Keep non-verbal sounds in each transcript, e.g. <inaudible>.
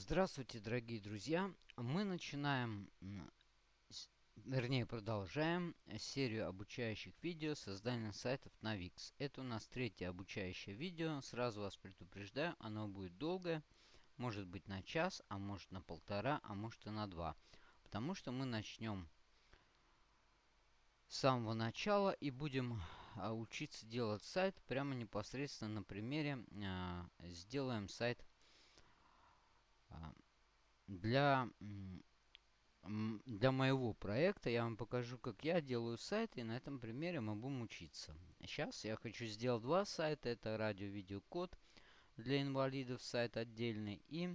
Здравствуйте, дорогие друзья! Мы начинаем, вернее продолжаем серию обучающих видео создания сайтов на Wix. Это у нас третье обучающее видео. Сразу вас предупреждаю, оно будет долгое. Может быть на час, а может на полтора, а может и на два. Потому что мы начнем с самого начала и будем а, учиться делать сайт прямо непосредственно на примере. А, сделаем сайт для, для моего проекта я вам покажу, как я делаю сайт, и на этом примере мы будем учиться. Сейчас я хочу сделать два сайта. Это радио-видеокод для инвалидов, сайт отдельный, и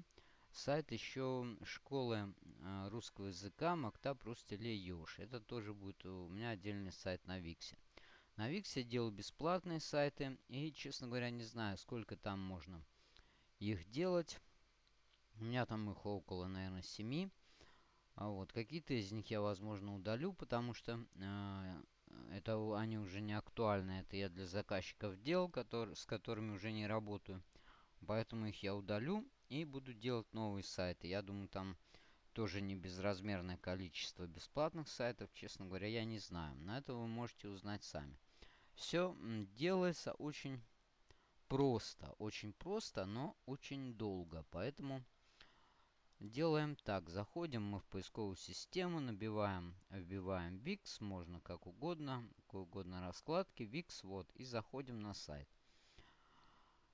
сайт еще школы а, русского языка Мактаб Рустеле Ёж. Это тоже будет у меня отдельный сайт на Виксе. На Виксе я делаю бесплатные сайты, и, честно говоря, не знаю, сколько там можно их делать. У меня там их около, наверное, 7. А вот какие-то из них я, возможно, удалю, потому что э, это они уже не актуальны. Это я для заказчиков делал, который, с которыми уже не работаю. Поэтому их я удалю и буду делать новые сайты. Я думаю, там тоже не безразмерное количество бесплатных сайтов. Честно говоря, я не знаю. На это вы можете узнать сами. Все делается очень просто. Очень просто, но очень долго. Поэтому Делаем так. Заходим мы в поисковую систему, набиваем, вбиваем VIX, можно как угодно, какой угодно раскладки, VIX, вот, и заходим на сайт.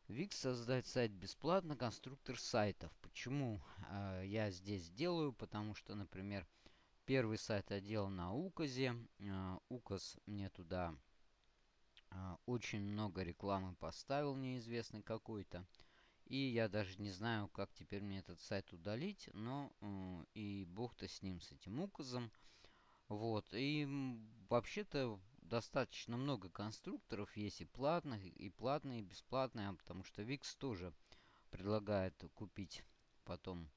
VIX создать сайт бесплатно, конструктор сайтов. Почему э, я здесь делаю? Потому что, например, первый сайт я делал на Указе. Э, Указ мне туда э, очень много рекламы поставил, неизвестный какой-то. И я даже не знаю, как теперь мне этот сайт удалить, но э, и бог-то с ним, с этим указом. Вот, и вообще-то достаточно много конструкторов есть и платных, и платные, и бесплатные, потому что Wix тоже предлагает купить потом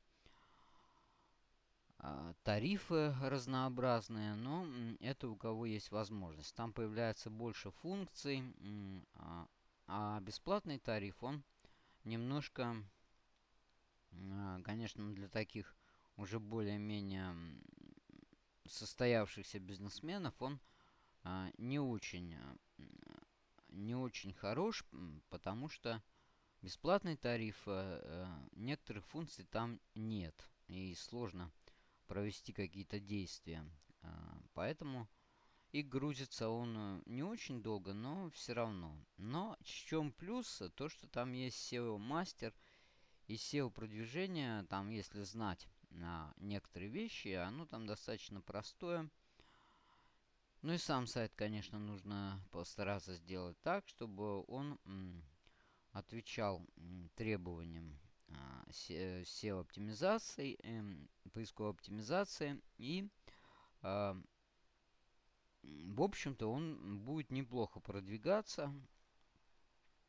э, тарифы разнообразные, но это у кого есть возможность. Там появляется больше функций, э, а бесплатный тариф, он немножко, а, конечно, для таких уже более-менее состоявшихся бизнесменов он а, не очень а, не очень хорош, потому что бесплатный тариф некоторых функций там нет и сложно провести какие-то действия. Поэтому и грузится он э, не очень долго, но все равно. Но в чем плюс? То, что там есть SEO-мастер и SEO-продвижение. Там, если знать на некоторые вещи, оно там достаточно простое. Ну и сам сайт, конечно, нужно постараться сделать так, чтобы он отвечал требованиям а, SEO-оптимизации, эм, поисковой оптимизации и а, в общем-то, он будет неплохо продвигаться.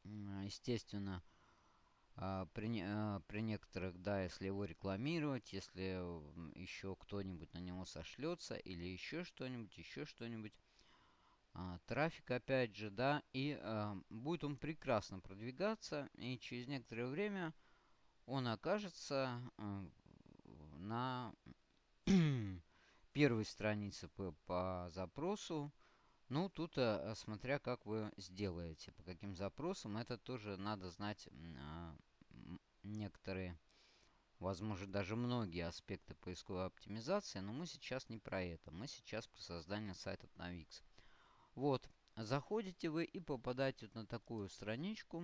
Естественно, а, при, а, при некоторых, да, если его рекламировать, если еще кто-нибудь на него сошлется, или еще что-нибудь, еще что-нибудь. А, трафик, опять же, да, и будет он прекрасно продвигаться, и через некоторое время он окажется на <clears throat> первой странице по, по запросу. Ну, тут, а, смотря как вы сделаете, по каким запросам, это тоже надо знать а, некоторые, возможно, даже многие аспекты поисковой оптимизации, но мы сейчас не про это. Мы сейчас про создание сайтов на Wix. Вот, заходите вы и попадаете на такую страничку.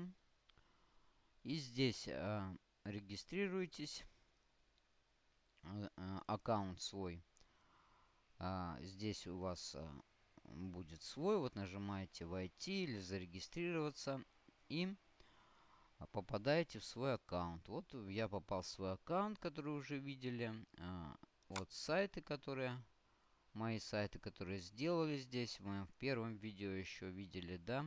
И здесь а, регистрируйтесь, а, а, аккаунт свой а, здесь у вас а, будет свой. Вот нажимаете «Войти» или «Зарегистрироваться» и попадаете в свой аккаунт. Вот я попал в свой аккаунт, который уже видели. А, вот сайты, которые... Мои сайты, которые сделали здесь. Мы в первом видео еще видели, да?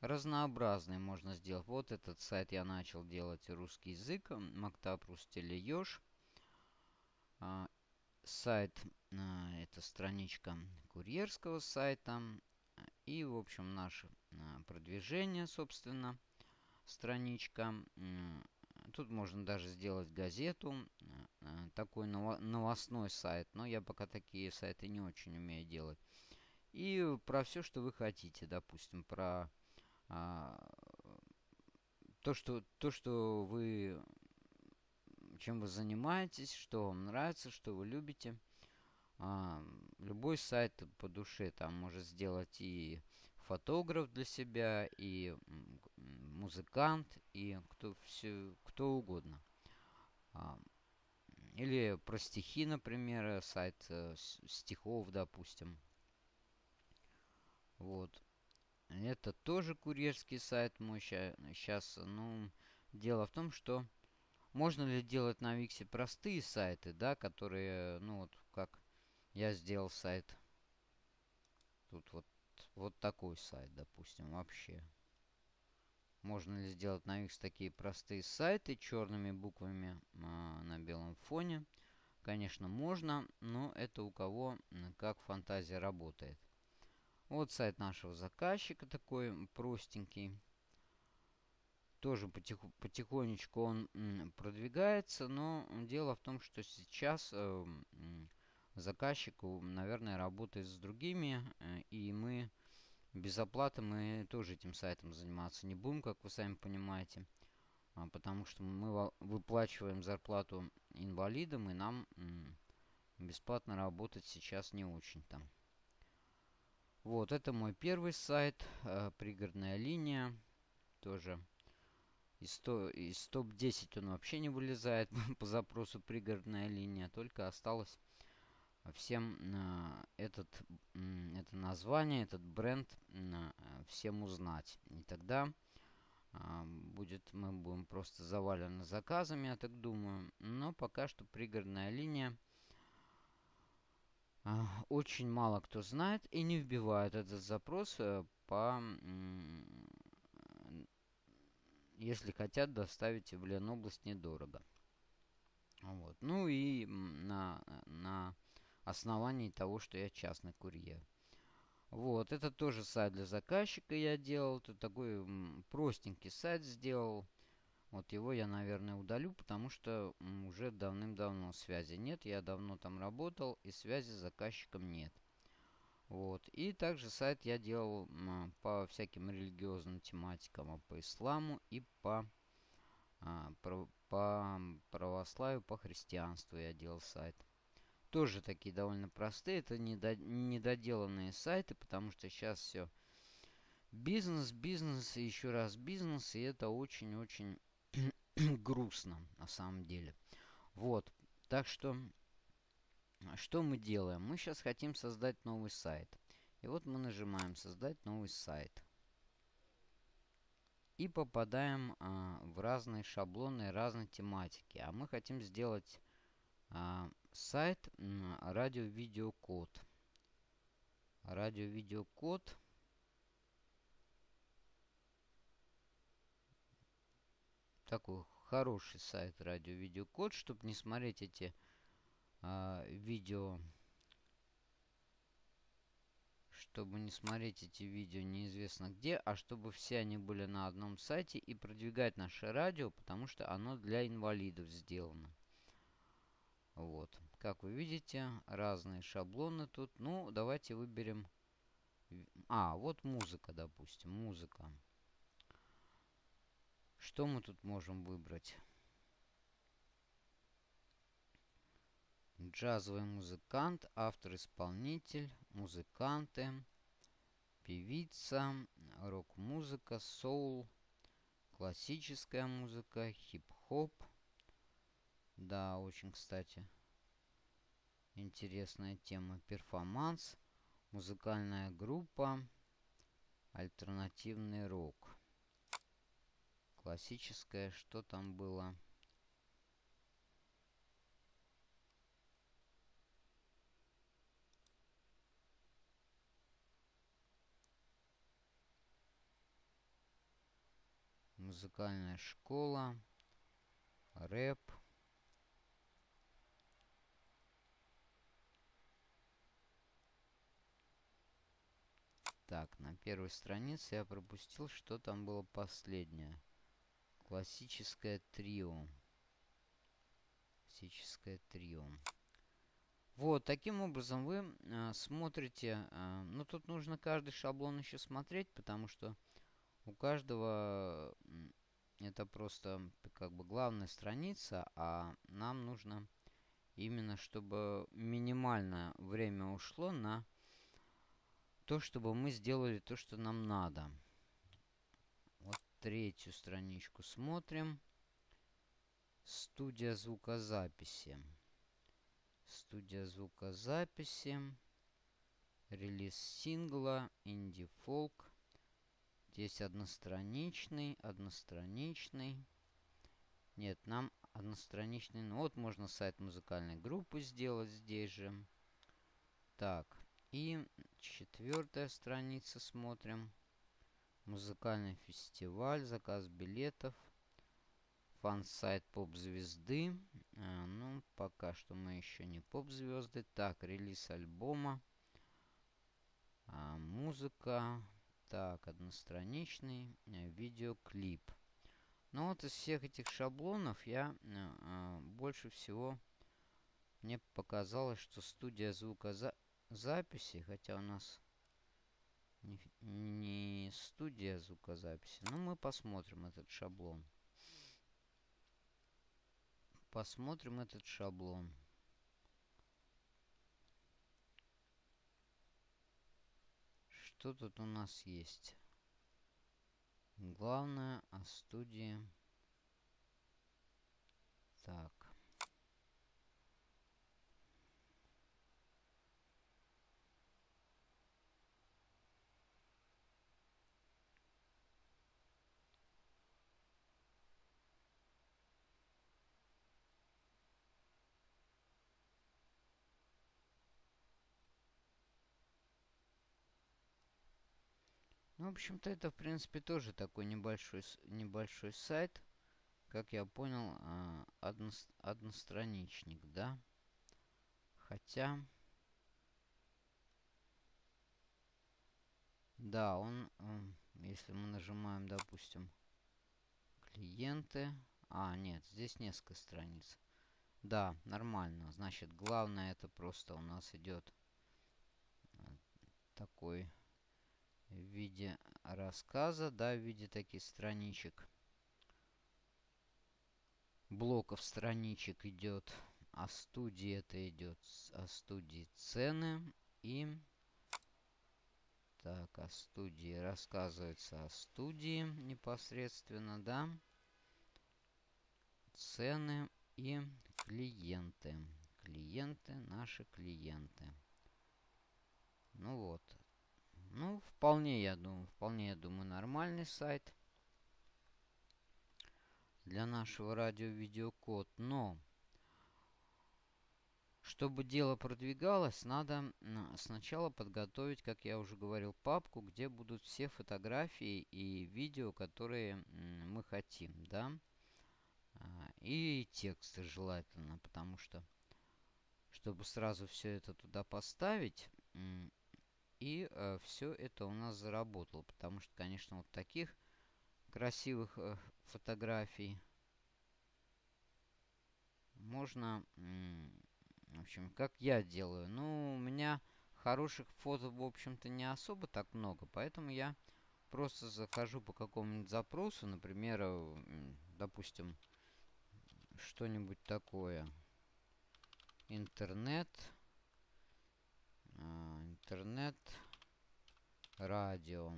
Разнообразный можно сделать. Вот этот сайт я начал делать русский язык. Мактаб Рустелеёж. Сайт а, это страничка курьерского сайта. И, в общем, наше а, продвижение, собственно, страничка. Тут можно даже сделать газету, такой новостной сайт, но я пока такие сайты не очень умею делать. И про все, что вы хотите, допустим, про а, то, что, то, что вы, чем вы занимаетесь, что вам нравится, что вы любите. А, любой сайт по душе там может сделать и фотограф для себя, и музыкант, и кто, все, кто угодно. А, или про стихи, например, сайт э, стихов, допустим. Вот. Это тоже курьерский сайт мой сейчас. Ну, дело в том, что можно ли делать на Виксе простые сайты, да, которые, ну вот, как я сделал сайт. Тут вот, вот такой сайт, допустим, вообще. Можно ли сделать на Викс такие простые сайты черными буквами а, на белом фоне? Конечно, можно, но это у кого как фантазия работает. Вот сайт нашего заказчика такой простенький. Тоже потиху, потихонечку он продвигается, но дело в том, что сейчас э, заказчик, наверное, работает с другими, э, и мы без оплаты мы тоже этим сайтом заниматься не будем, как вы сами понимаете. А, потому что мы выплачиваем зарплату инвалидам, и нам бесплатно работать сейчас не очень там. Вот, это мой первый сайт, э, пригородная линия, тоже из, из топ-10 он вообще не вылезает <laughs> по запросу пригородная линия, только осталось всем э, этот, э, это название, этот бренд э, всем узнать. И тогда э, будет, мы будем просто завалены заказами, я так думаю. Но пока что пригородная линия очень мало кто знает и не вбивает этот запрос э, по если хотят доставить в Ленобласть недорого. Вот. Ну и на, на основании того, что я частный курьер. Вот, это тоже сайт для заказчика я делал. Это такой простенький сайт сделал. Вот его я, наверное, удалю, потому что уже давным-давно связи нет. Я давно там работал, и связи с заказчиком нет. Вот. И также сайт я делал по всяким религиозным тематикам, а по исламу и по, а, по православию, по христианству я делал сайт. Тоже такие довольно простые, это недо, недоделанные сайты, потому что сейчас все бизнес, бизнес и еще раз бизнес, и это очень-очень <clears throat> грустно на самом деле. Вот. Так что, что мы делаем? Мы сейчас хотим создать новый сайт. И вот мы нажимаем «Создать новый сайт». И попадаем а, в разные шаблоны разной тематики. А мы хотим сделать а, сайт радио-видеокод. Радио-видеокод такой хороший сайт радио видеокод, чтобы не смотреть эти а, видео, чтобы не смотреть эти видео неизвестно где, а чтобы все они были на одном сайте и продвигать наше радио, потому что оно для инвалидов сделано. Вот. Как вы видите, разные шаблоны тут. Ну, давайте выберем... А, вот музыка, допустим. Музыка. Что мы тут можем выбрать? Джазовый музыкант, автор-исполнитель, музыканты, певица, рок-музыка, соул, классическая музыка, хип-хоп. Да, очень, кстати, интересная тема. Перформанс, музыкальная группа, альтернативный рок. Классическое, что там было? Музыкальная школа, рэп. Так, на первой странице я пропустил, что там было последнее. Классическое трио. Классическое трио. Вот, таким образом вы э, смотрите, э, ну тут нужно каждый шаблон еще смотреть, потому что у каждого это просто как бы главная страница, а нам нужно именно, чтобы минимальное время ушло на то, чтобы мы сделали то, что нам надо. Вот третью страничку смотрим. Студия звукозаписи. Студия звукозаписи. Релиз сингла. Инди Здесь одностраничный, одностраничный. Нет, нам одностраничный. Ну вот можно сайт музыкальной группы сделать здесь же. Так, и четвертая страница смотрим. Музыкальный фестиваль, заказ билетов. Фан-сайт поп-звезды. А, ну, пока что мы еще не поп-звезды. Так, релиз альбома. А, музыка. Так, одностраничный э, видеоклип. Ну вот из всех этих шаблонов я э, больше всего мне показалось, что студия звукозаписи, хотя у нас не, не студия звукозаписи, но мы посмотрим этот шаблон. Посмотрим этот шаблон. Что тут у нас есть? Главное о студии. Так. Ну, в общем-то, это, в принципе, тоже такой небольшой, небольшой сайт. Как я понял, а, одно, одностраничник, да? Хотя... Да, он, если мы нажимаем, допустим, клиенты... А, нет, здесь несколько страниц. Да, нормально. Значит, главное это просто у нас идет э, такой в виде рассказа, да, в виде таких страничек. Блоков страничек идет. А студии это идет. А студии цены. И... Так, о студии рассказывается о студии непосредственно, да. Цены и клиенты. Клиенты, наши клиенты. Ну вот, ну, вполне, я думаю, вполне, я думаю, нормальный сайт для нашего радио-видеокод. Но, чтобы дело продвигалось, надо сначала подготовить, как я уже говорил, папку, где будут все фотографии и видео, которые мы хотим, да. А, и тексты желательно, потому что, чтобы сразу все это туда поставить, и э, все это у нас заработало. Потому что, конечно, вот таких красивых э, фотографий можно... В общем, как я делаю. Ну, у меня хороших фото, в общем-то, не особо так много. Поэтому я просто захожу по какому-нибудь запросу. Например, допустим, что-нибудь такое. Интернет. А, интернет радио.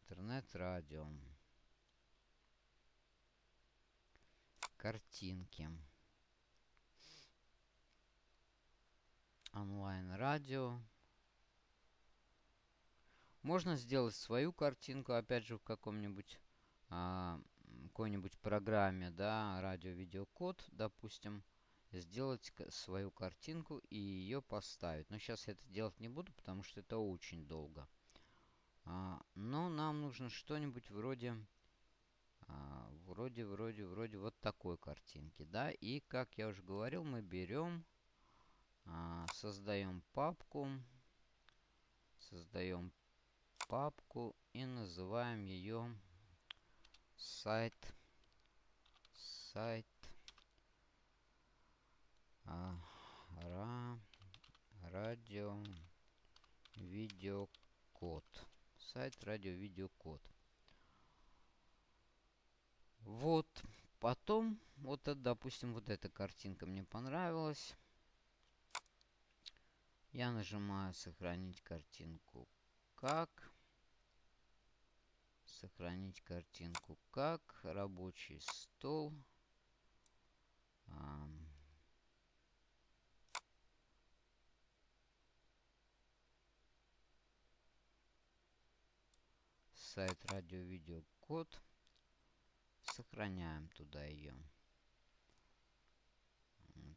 Интернет радио. Картинки. Онлайн радио. Можно сделать свою картинку опять же в каком-нибудь а, какой-нибудь программе да радио видеокод допустим сделать свою картинку и ее поставить. Но сейчас я это делать не буду, потому что это очень долго. А, но нам нужно что-нибудь вроде, а, вроде, вроде, вроде вот такой картинки, да. И, как я уже говорил, мы берем, а, создаем папку, создаем папку и называем ее сайт, сайт, а, ра, радио, видеокод. Сайт радио, видеокод. Вот. Потом, вот, допустим, вот эта картинка мне понравилась. Я нажимаю «Сохранить картинку как». Сохранить картинку как. Рабочий стол. Сайт радио-видео код. Сохраняем туда ее.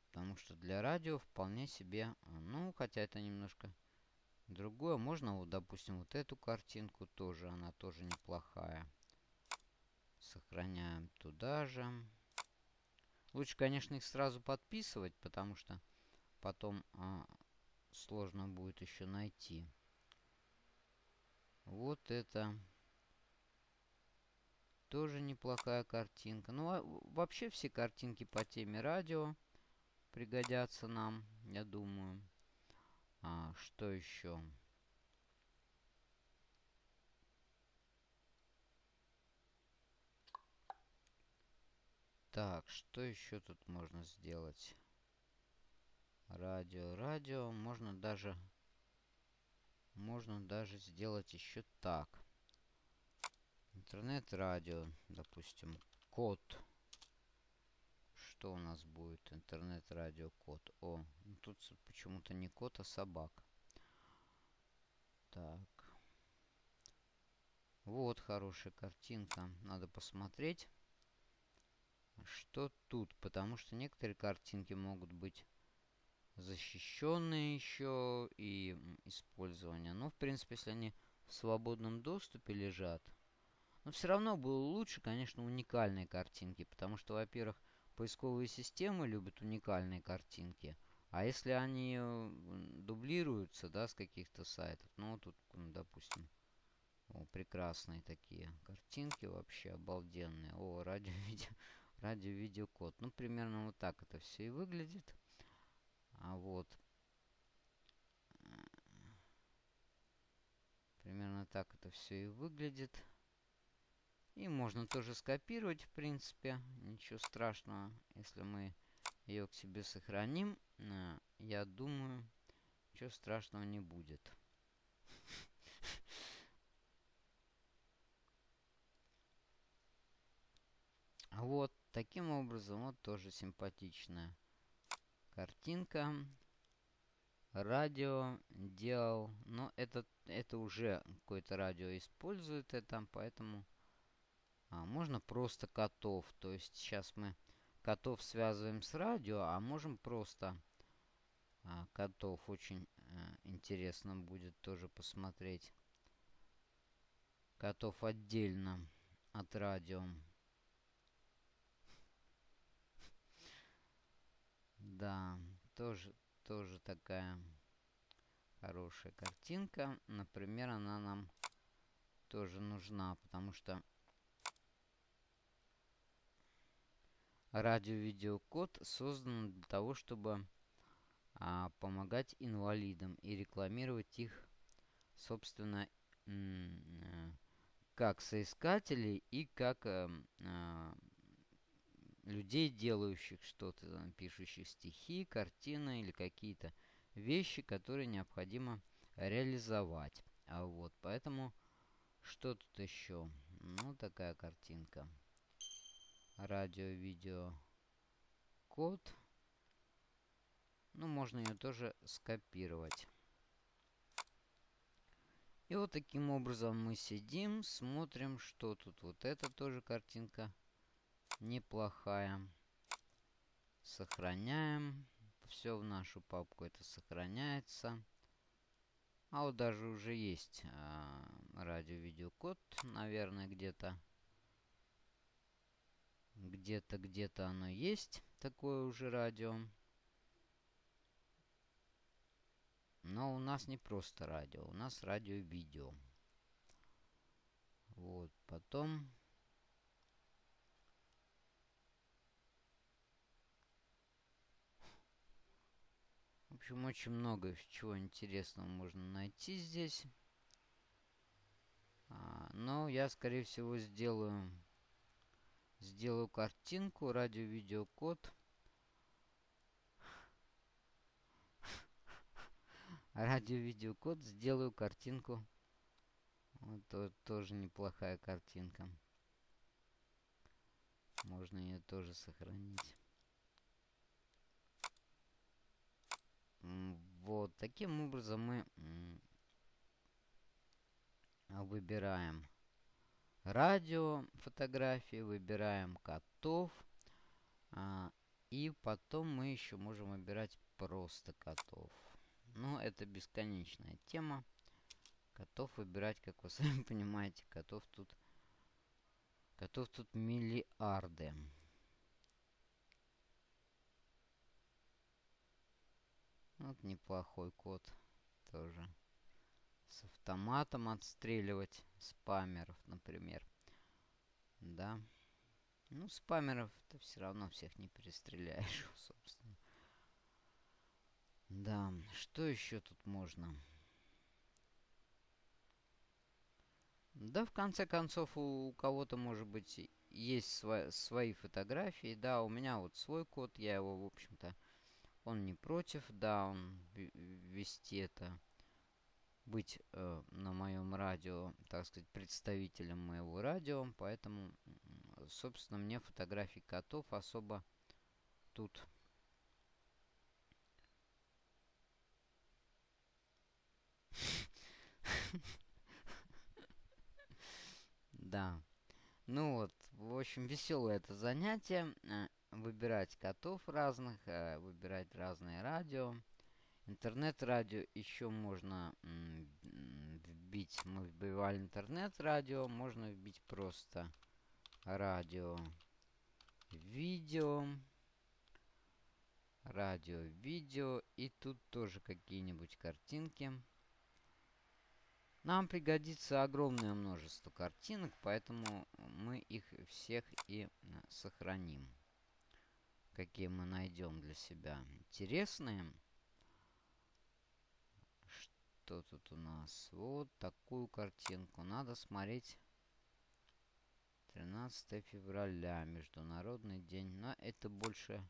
Потому что для радио вполне себе, ну, хотя это немножко другое. Можно, вот, допустим, вот эту картинку тоже, она тоже неплохая. Сохраняем туда же. Лучше, конечно, их сразу подписывать, потому что потом а, сложно будет еще найти. Вот это тоже неплохая картинка. Ну, а вообще все картинки по теме радио пригодятся нам, я думаю. А, что еще? Так, что еще тут можно сделать? Радио, радио. Можно даже... Можно даже сделать еще так. Интернет-радио, допустим, код что у нас будет? Интернет-радио код. О, ну тут почему-то не код, а собак. Так. Вот хорошая картинка. Надо посмотреть, что тут. Потому что некоторые картинки могут быть защищенные еще и использование. Но, в принципе, если они в свободном доступе лежат, но все равно было лучше, конечно, уникальные картинки. Потому что, во-первых, поисковые системы любят уникальные картинки. А если они дублируются, да, с каких-то сайтов, ну, тут, допустим, о, прекрасные такие картинки вообще, обалденные. О, радио-видео, <laughs> радио-видеокод. Ну, примерно вот так это все и выглядит. А вот. Примерно так это все и выглядит. И можно тоже скопировать, в принципе. Ничего страшного, если мы ее к себе сохраним. Э, я думаю, ничего страшного не будет. <laughs> Вот, таким образом, вот тоже симпатичная картинка. Радио делал, но это, это уже какое-то радио использует это, поэтому а, можно просто котов. То есть сейчас мы котов связываем с радио, а можем просто а, котов. Очень а, интересно будет тоже посмотреть. Котов отдельно от радио. Да, тоже, тоже такая хорошая картинка. Например, она нам тоже нужна, потому что Радио-видеокод создан для того, чтобы а, помогать инвалидам и рекламировать их, собственно, э, как соискателей и как а, а, людей, делающих что-то, пишущих стихи, картины или какие-то вещи, которые необходимо реализовать. А вот, поэтому, что тут еще? Ну, такая картинка радио-видео код. Ну, можно ее тоже скопировать. И вот таким образом мы сидим, смотрим, что тут. Вот это тоже картинка неплохая. Сохраняем. Все в нашу папку это сохраняется. А вот даже уже есть э, радио-видеокод, наверное, где-то. Где-то, где-то оно есть, такое уже радио. Но у нас не просто радио, у нас радио-видео. Вот, потом... В общем, очень много чего интересного можно найти здесь. А, но я, скорее всего, сделаю сделаю картинку, радио-видеокод. Радио-видеокод, сделаю картинку. Вот тоже неплохая картинка. Можно ее тоже сохранить. Вот, таким образом мы выбираем радио фотографии, выбираем котов. А, и потом мы еще можем выбирать просто котов. Но это бесконечная тема. Котов выбирать, как вы <laughs> сами понимаете, котов тут... Котов тут миллиарды. Вот неплохой код тоже. С автоматом отстреливать спамеров, например. Да. Ну, спамеров-то все равно всех не перестреляешь, <laughs> собственно. Да, что еще тут можно? Да, в конце концов, у кого-то, может быть, есть сво свои фотографии. Да, у меня вот свой код, я его, в общем-то, он не против, да, он вести это, быть э, на моем радио, так сказать, представителем моего радио, поэтому, собственно, мне фотографий котов особо тут <laughs> Да. Ну вот, в общем, веселое это занятие. Э, выбирать котов разных, э, выбирать разные радио. Интернет-радио еще можно вбить. Мы вбивали интернет-радио. Можно вбить просто радио, видео. Радио, видео. И тут тоже какие-нибудь картинки. Нам пригодится огромное множество картинок, поэтому мы их всех и сохраним. Какие мы найдем для себя интересные. Что тут у нас? Вот такую картинку. Надо смотреть 13 февраля, Международный день. Но это больше...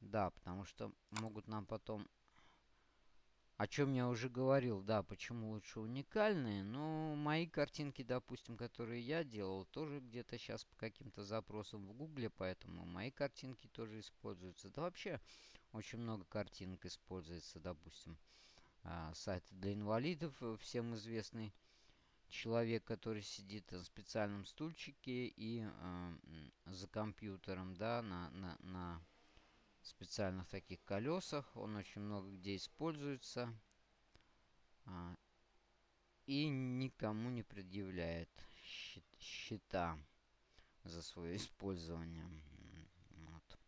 Да, потому что могут нам потом о чем я уже говорил, да, почему лучше уникальные. Но мои картинки, допустим, которые я делал, тоже где-то сейчас по каким-то запросам в гугле, поэтому мои картинки тоже используются. Да вообще очень много картинок используется, допустим. А, сайт для инвалидов, э, всем известный человек, который сидит на специальном стульчике и э, за компьютером, да, на, на, на специальных таких колесах. Он очень много где используется. А, и никому не предъявляет счета за свое <laughs> использование. Вот.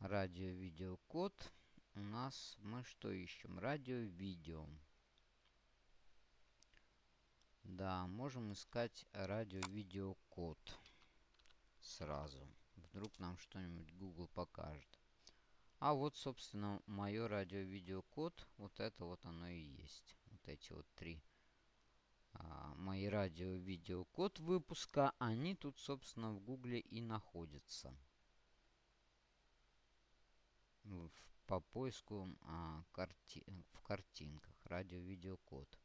Радио-видеокод. У нас мы что ищем? Радио-видео. Да, можем искать радио-видеокод сразу. Вдруг нам что-нибудь Google покажет. А вот, собственно, мое радио-видеокод. Вот это вот оно и есть. Вот эти вот три. А, мои радио-видеокод выпуска. Они тут, собственно, в Гугле и находятся. В, по поиску а, карти в картинках. Радио-видеокод.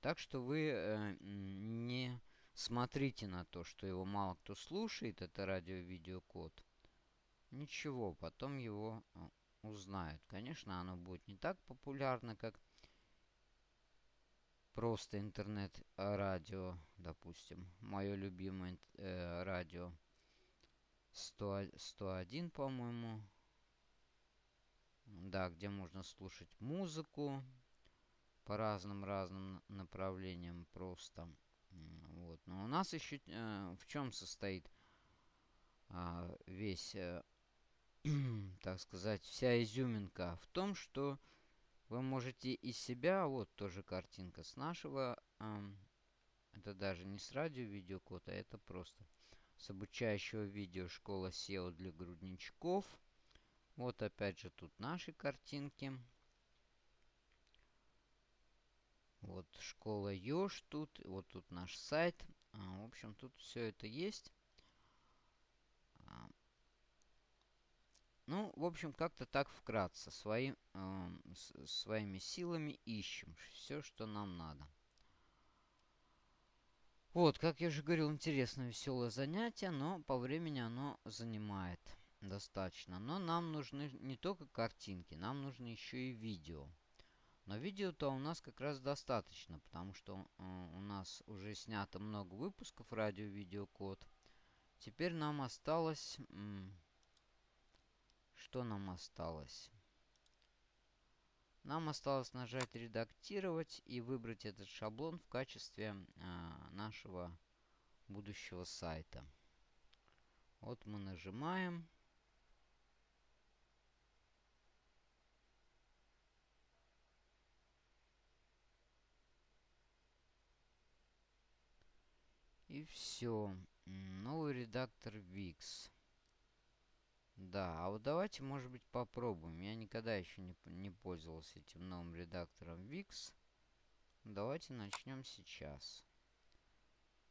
Так что вы э, не смотрите на то, что его мало кто слушает, это радио-видеокод. Ничего, потом его а, узнают. Конечно, оно будет не так популярно, как просто интернет-радио, допустим. Мое любимое э, радио 100, 101, по-моему. Да, где можно слушать музыку по разным-разным направлениям просто. Вот. Но у нас еще э, в чем состоит э, весь, э, <clears throat> так сказать, вся изюминка? В том, что вы можете из себя, вот тоже картинка с нашего, э, это даже не с радио видеокода, это просто с обучающего видео школа SEO для грудничков. Вот опять же тут наши картинки. Вот школа Ёж тут. Вот тут наш сайт. А, в общем, тут все это есть. А, ну, в общем, как-то так вкратце. Свои, э, своими силами ищем все, что нам надо. Вот, как я уже говорил, интересное, веселое занятие, но по времени оно занимает достаточно. Но нам нужны не только картинки, нам нужно еще и видео. Но видео-то у нас как раз достаточно, потому что э, у нас уже снято много выпусков радио-видеокод. Теперь нам осталось... Что нам осталось? Нам осталось нажать «Редактировать» и выбрать этот шаблон в качестве э, нашего будущего сайта. Вот мы нажимаем. И все. Новый редактор VIX. Да, а вот давайте, может быть, попробуем. Я никогда еще не, не пользовался этим новым редактором VIX. Давайте начнем сейчас.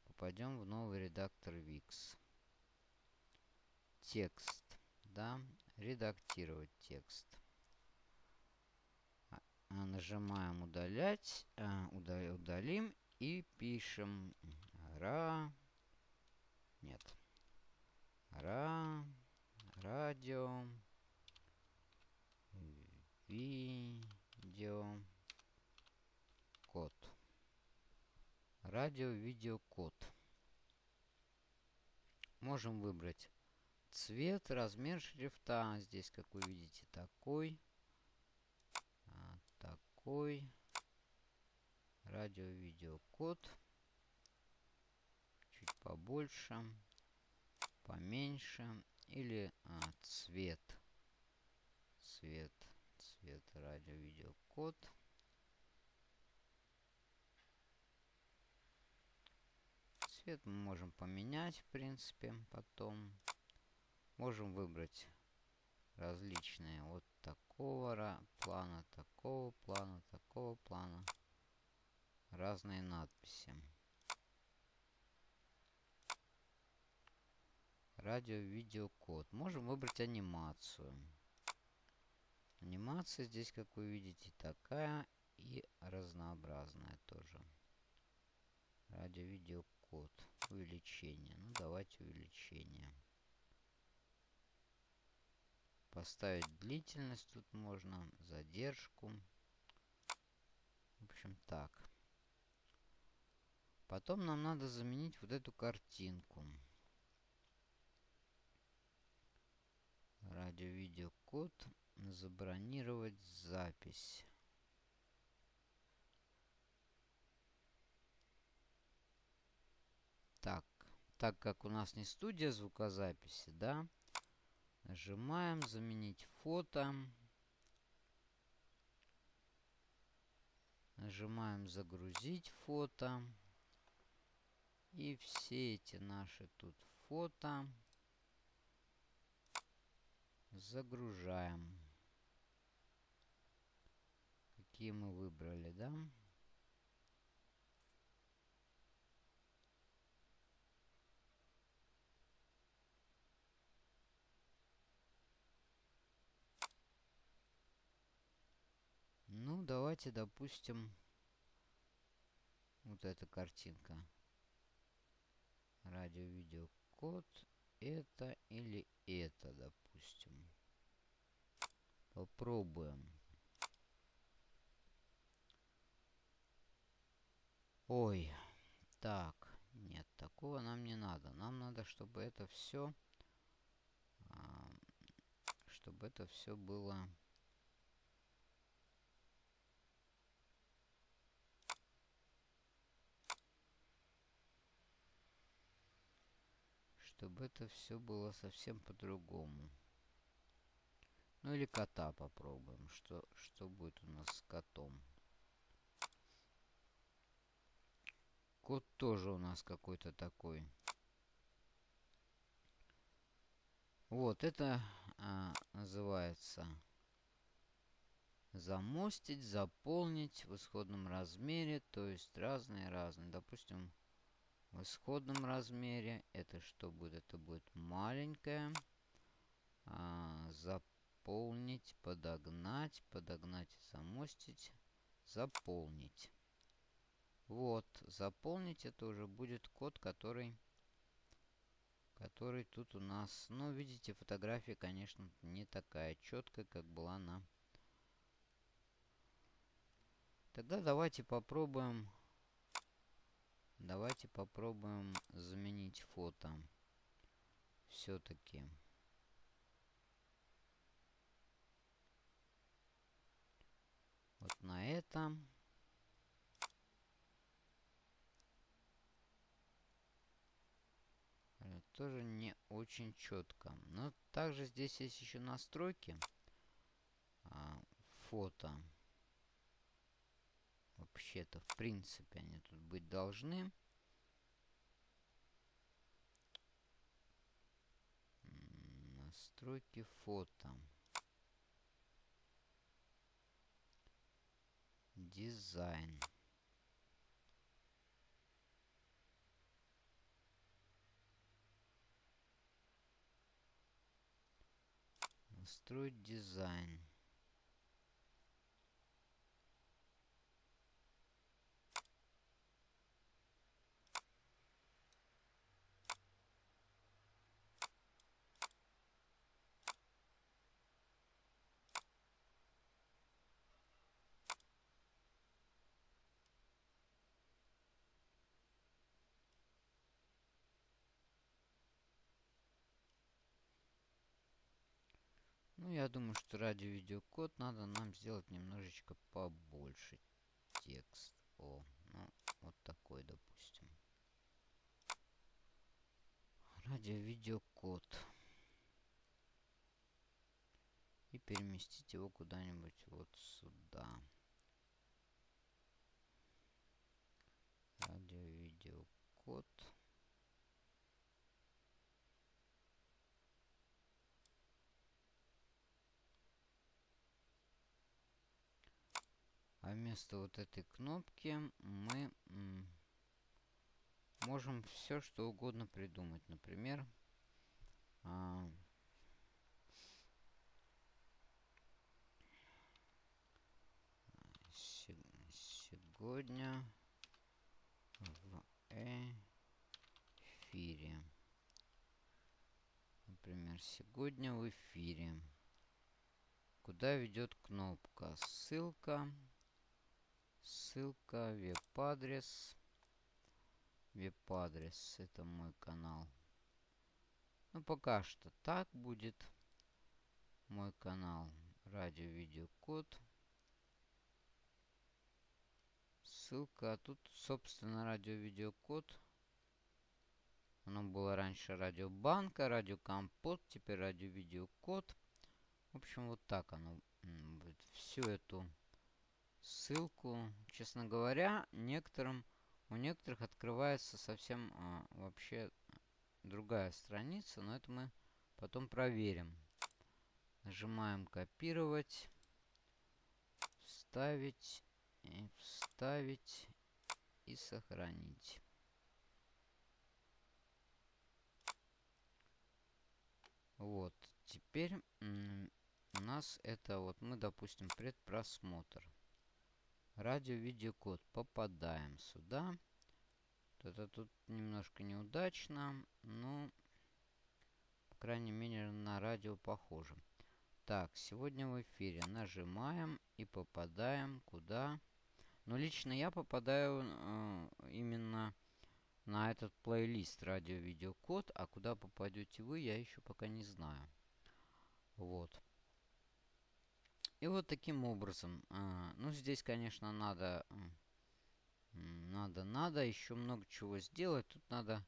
Попадем в новый редактор VIX. Текст. Да, редактировать текст. А, а нажимаем удалять. А, удалим и пишем Ра... Нет. Ра... Радио... Видео... Код. Радио, видео, код. Можем выбрать цвет, размер шрифта. Здесь, как вы видите, такой. А, такой. Радио, видео, код чуть побольше, поменьше. Или а, цвет. Цвет. Цвет радио, видео, код. Цвет мы можем поменять, в принципе, потом. Можем выбрать различные вот такого плана, такого плана, такого плана. Разные надписи. Радио, видео, код. Можем выбрать анимацию. Анимация здесь, как вы видите, такая и разнообразная тоже. Радио, видео, код. Увеличение. Ну, давайте увеличение. Поставить длительность тут можно, задержку. В общем, так. Потом нам надо заменить вот эту картинку. Радио-видеокод. Забронировать запись. Так, так как у нас не студия звукозаписи, да, нажимаем заменить фото. Нажимаем загрузить фото. И все эти наши тут фото Загружаем. Какие мы выбрали, да? Ну, давайте, допустим, вот эта картинка. Радио-видео код. Это или это, допустим. Попробуем. Ой, так, нет, такого нам не надо. Нам надо, чтобы это все, чтобы это все было... Чтобы это все было совсем по-другому. Ну или кота попробуем. Что, что будет у нас с котом? Кот тоже у нас какой-то такой. Вот, это а, называется замостить, заполнить в исходном размере, то есть разные-разные. Допустим, в исходном размере это что будет? Это будет маленькое. А, заполнить, подогнать, подогнать, замостить, заполнить. Вот, заполнить это уже будет код, который, который тут у нас. Ну, видите, фотография, конечно, не такая четкая, как была на Тогда давайте попробуем... Давайте попробуем заменить фото. Все-таки. Вот на это. Тоже не очень четко. Но также здесь есть еще настройки. А, фото. Вообще-то, в принципе, они тут быть должны. Настройки фото. Дизайн. Настроить дизайн. Ну, я думаю, что ради видеокод надо нам сделать немножечко побольше текст. О, ну, вот такой, допустим. Радио-видеокод. И переместить его куда-нибудь вот сюда. Радио-видеокод. А вместо вот этой кнопки мы можем все что угодно придумать. Например, а, сегодня в эфире. Например, сегодня в эфире. Куда ведет кнопка? Ссылка. Ссылка, веб-адрес. Веб-адрес, это мой канал. Ну, пока что так будет. Мой канал Радио Видеокод. Ссылка. А тут, собственно, Радио Видеокод. Оно было раньше Радио Банка, Радио Компот, теперь Радио Видеокод. В общем, вот так оно будет. Всю эту ссылку. Честно говоря, некоторым, у некоторых открывается совсем а, вообще другая страница, но это мы потом проверим. Нажимаем копировать, вставить, и вставить и сохранить. Вот, теперь у нас это вот мы, допустим, предпросмотр. Радио-видеокод. Попадаем сюда. Это тут немножко неудачно, но, по крайней мере, на радио похоже. Так, сегодня в эфире. Нажимаем и попадаем куда? Но лично я попадаю э, именно на этот плейлист радио-видеокод, а куда попадете вы, я еще пока не знаю. Вот. И вот таким образом. А, ну, здесь, конечно, надо... Надо, надо еще много чего сделать. Тут надо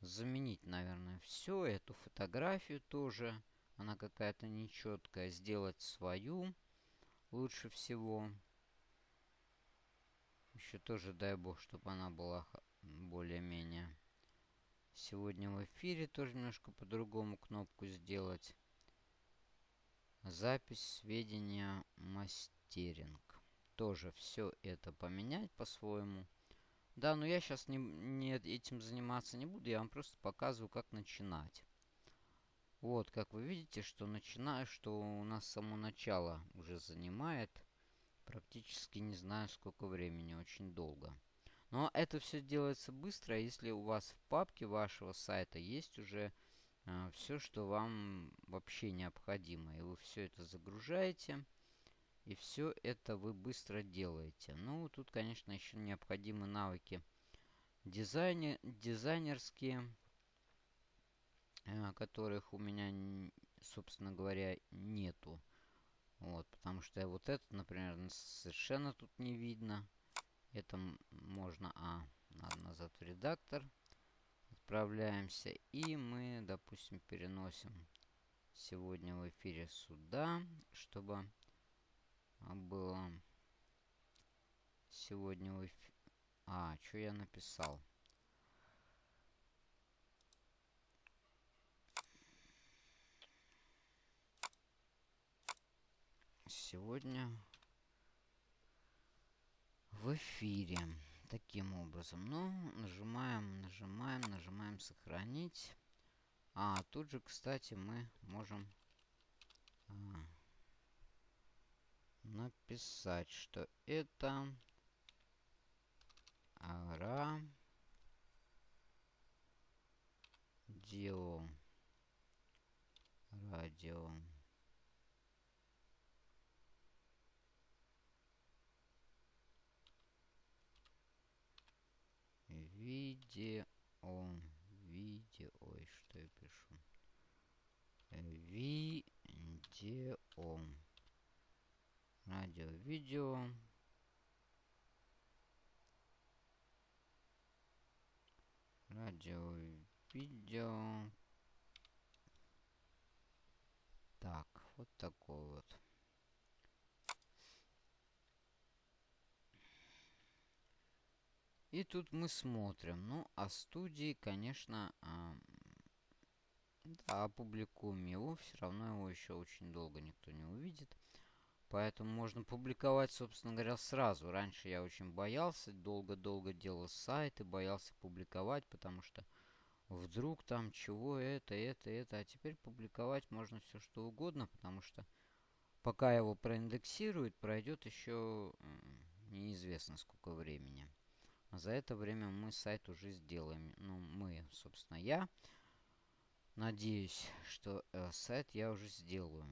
заменить, наверное, все. Эту фотографию тоже. Она какая-то нечеткая. Сделать свою лучше всего. Еще тоже, дай бог, чтобы она была более-менее. Сегодня в эфире тоже немножко по-другому кнопку сделать. Запись сведения мастеринг. Тоже все это поменять по-своему. Да, но я сейчас не, не этим заниматься не буду. Я вам просто показываю, как начинать. Вот, как вы видите, что начинаю, что у нас само начало уже занимает практически не знаю сколько времени, очень долго. Но это все делается быстро, если у вас в папке вашего сайта есть уже э, все, что вам вообще необходимо. И вы все это загружаете. И все это вы быстро делаете. Ну, тут, конечно, еще необходимы навыки дизайне, дизайнерские, э, которых у меня, собственно говоря, нету. Вот, потому что вот это, например, совершенно тут не видно. Это можно... А, надо назад в редактор. Отправляемся. И мы, допустим, переносим сегодня в эфире сюда, чтобы было сегодня в эфире... А, что я написал? Сегодня в эфире. Таким образом. Ну, нажимаем, нажимаем сохранить. А, тут же, кстати, мы можем а, написать, что это ара радио радио видео ой что я пишу видео. Радио видео. Радио видео. Так вот такой вот. И тут мы смотрим. Ну, а студии, конечно, да, опубликуем его. Все равно его еще очень долго никто не увидит. Поэтому можно публиковать, собственно говоря, сразу. Раньше я очень боялся, долго-долго делал сайты, боялся публиковать, потому что вдруг там чего это, это, это. А теперь публиковать можно все что угодно, потому что пока его проиндексируют, пройдет еще неизвестно сколько времени. За это время мы сайт уже сделаем. Ну, мы, собственно, я. Надеюсь, что э, сайт я уже сделаю.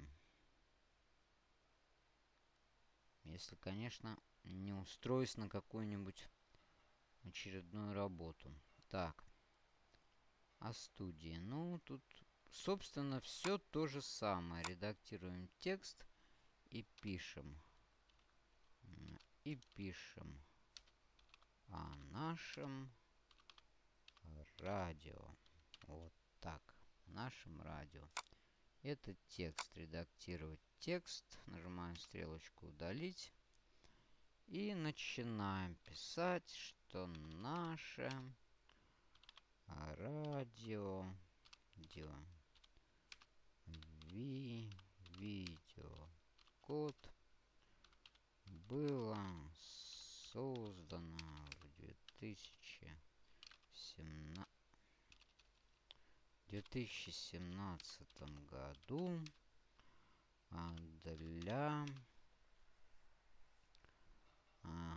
Если, конечно, не устроюсь на какую-нибудь очередную работу. Так. А студии. Ну, тут, собственно, все то же самое. Редактируем текст и пишем. И пишем о нашем радио. Вот так. Нашем радио. Этот текст. Редактировать текст. Нажимаем стрелочку удалить. И начинаем писать, что наше радио видео, ви, видео код было создано 2017, 2017 году а, для а,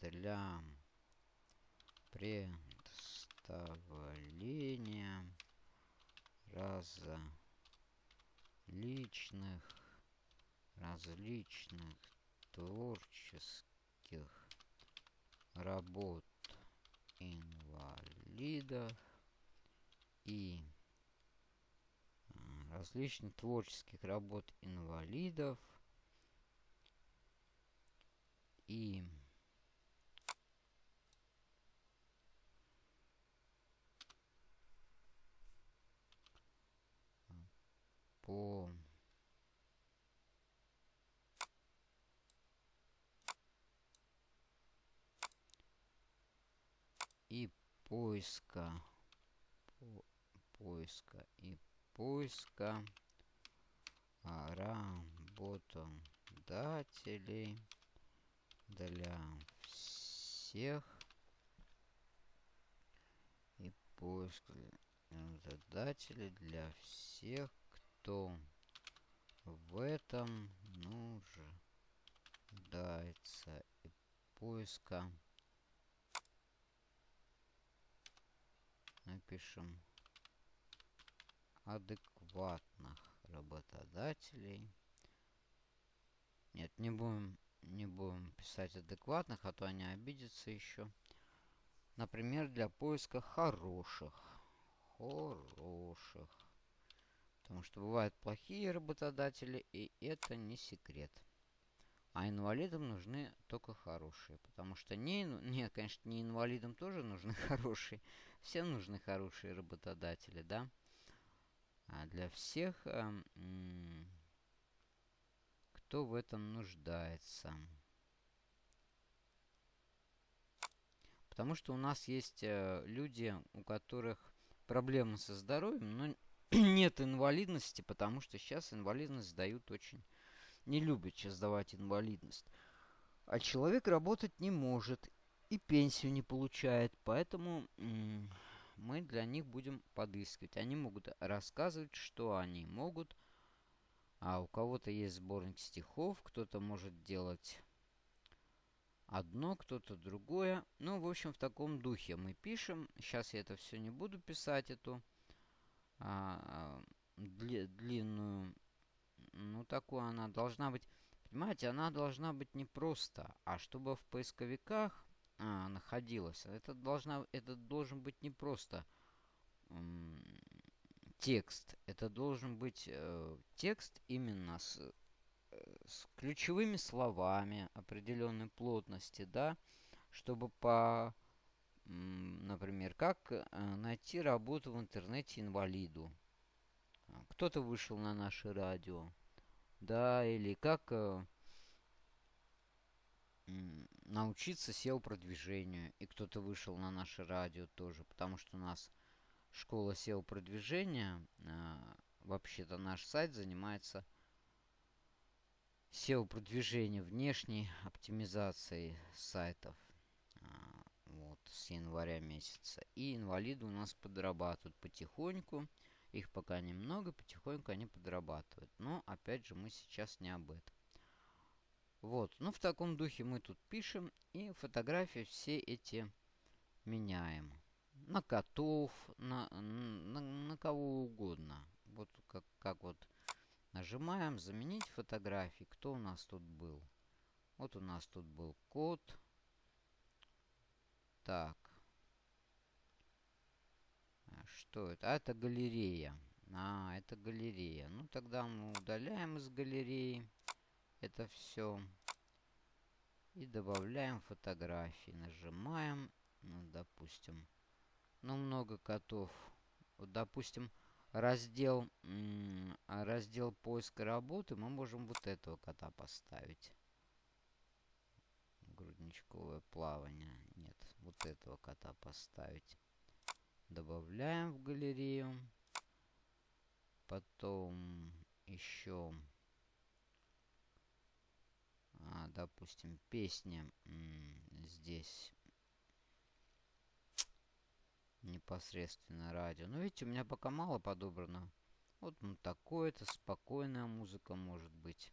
для представления различных различных творческих работ инвалидов и различных творческих работ инвалидов. И по и поиска по, поиска и поиска работодателей для всех и поиск работодателей для всех, кто в этом нуждается. И поиска. Напишем адекватных работодателей. Нет, не будем, не будем писать адекватных, а то они обидятся еще. Например, для поиска хороших. Хороших. Потому что бывают плохие работодатели, и это не секрет. А инвалидам нужны только хорошие. Потому что не... <laughs> Нет, конечно, не инвалидам тоже нужны <laughs> хорошие. Всем нужны хорошие работодатели, да? Для всех, э, кто в этом нуждается. Потому что у нас есть э, люди, у которых проблемы со здоровьем, но <clears throat> нет инвалидности, потому что сейчас инвалидность дают очень... Не любят сейчас давать инвалидность. А человек работать не может и пенсию не получает, поэтому мы для них будем подыскивать. Они могут рассказывать, что они могут. А у кого-то есть сборник стихов, кто-то может делать одно, кто-то другое. Ну, в общем, в таком духе мы пишем. Сейчас я это все не буду писать, эту а, дли, длинную. Ну, такую она должна быть... Понимаете, она должна быть не просто, а чтобы в поисковиках а, находилась. Это, должна, это должен быть не просто текст. Это должен быть э, текст именно с с ключевыми словами определенной плотности, да, чтобы по, например, как э, найти работу в интернете инвалиду. Кто-то вышел на наше радио, да, или как научиться SEO-продвижению, и кто-то вышел на наше радио тоже, потому что у нас школа SEO-продвижения, э, вообще-то наш сайт занимается SEO-продвижение внешней оптимизации сайтов. А, вот, с января месяца. И инвалиды у нас подрабатывают потихоньку. Их пока немного, потихоньку они подрабатывают. Но, опять же, мы сейчас не об этом. Вот, ну в таком духе мы тут пишем. И фотографии все эти меняем. На котов, на, на, на кого угодно. Вот как, как вот Нажимаем «Заменить фотографии». Кто у нас тут был? Вот у нас тут был код. Так. А что это? А, это галерея. А, это галерея. Ну, тогда мы удаляем из галереи это все. И добавляем фотографии. Нажимаем. Ну, допустим. Ну, много котов. Вот, допустим, раздел, раздел поиска работы, мы можем вот этого кота поставить. Грудничковое плавание. Нет, вот этого кота поставить. Добавляем в галерею. Потом еще, а, допустим, песня здесь непосредственно радио. Но видите, у меня пока мало подобрано. Вот такое-то, спокойная музыка может быть.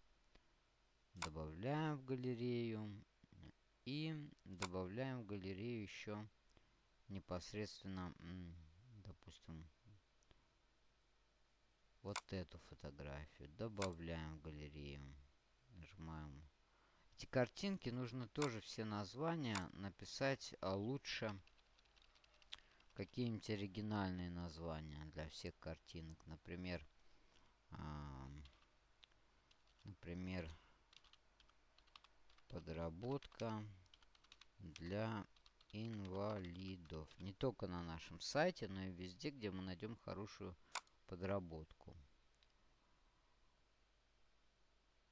Добавляем в галерею. И добавляем в галерею еще непосредственно, допустим, вот эту фотографию. Добавляем в галерею. Нажимаем. Эти картинки нужно тоже все названия написать а лучше какие-нибудь оригинальные названия для всех картинок. Например, например, подработка для инвалидов. Не только на нашем сайте, но и везде, где мы найдем хорошую подработку.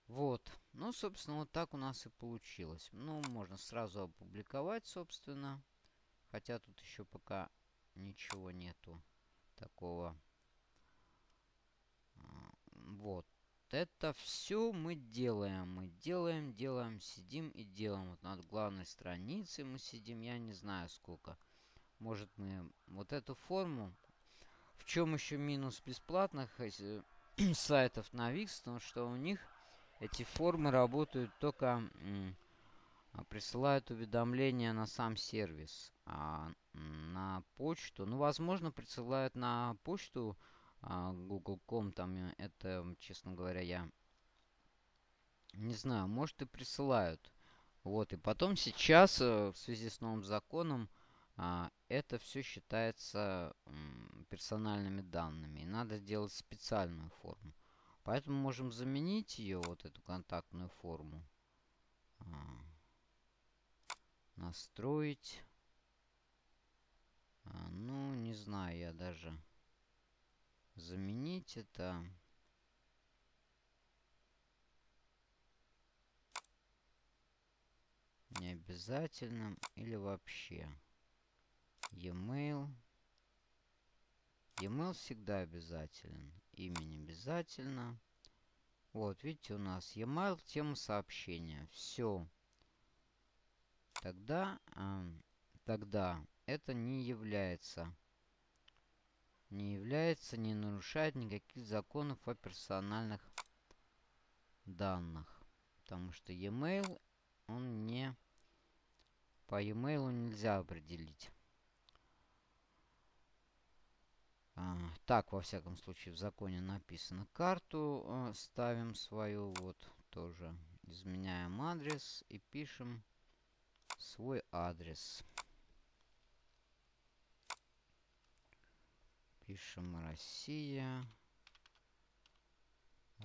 Вот. Ну, собственно, вот так у нас и получилось. Ну, можно сразу опубликовать, собственно. Хотя тут еще пока ничего нету такого. Вот. это все мы делаем. Мы делаем, делаем, сидим и делаем. Вот над главной страницей мы сидим, я не знаю сколько. Может мы вот эту форму. В чем еще минус бесплатных <clears throat> сайтов на Wix? Потому что у них эти формы работают только... Присылают уведомления на сам сервис. А на почту... Ну, возможно, присылают на почту а, Google.com, там э, это, честно говоря, я не знаю, может и присылают. Вот, и потом сейчас, э, в связи с новым законом, а, это все считается персональными данными. И надо сделать специальную форму. Поэтому можем заменить ее, вот эту контактную форму. А, настроить. Ну, не знаю, я даже заменить это не обязательно или вообще e-mail e-mail всегда обязателен имя не обязательно вот видите у нас e-mail тема сообщения все тогда э, тогда это не является не является, не нарушает никаких законов о персональных данных. Потому что e-mail, он не... По e-mail нельзя определить. А, так, во всяком случае, в законе написано. Карту э, ставим свою, вот, тоже. Изменяем адрес и пишем свой адрес. Пишем Россия.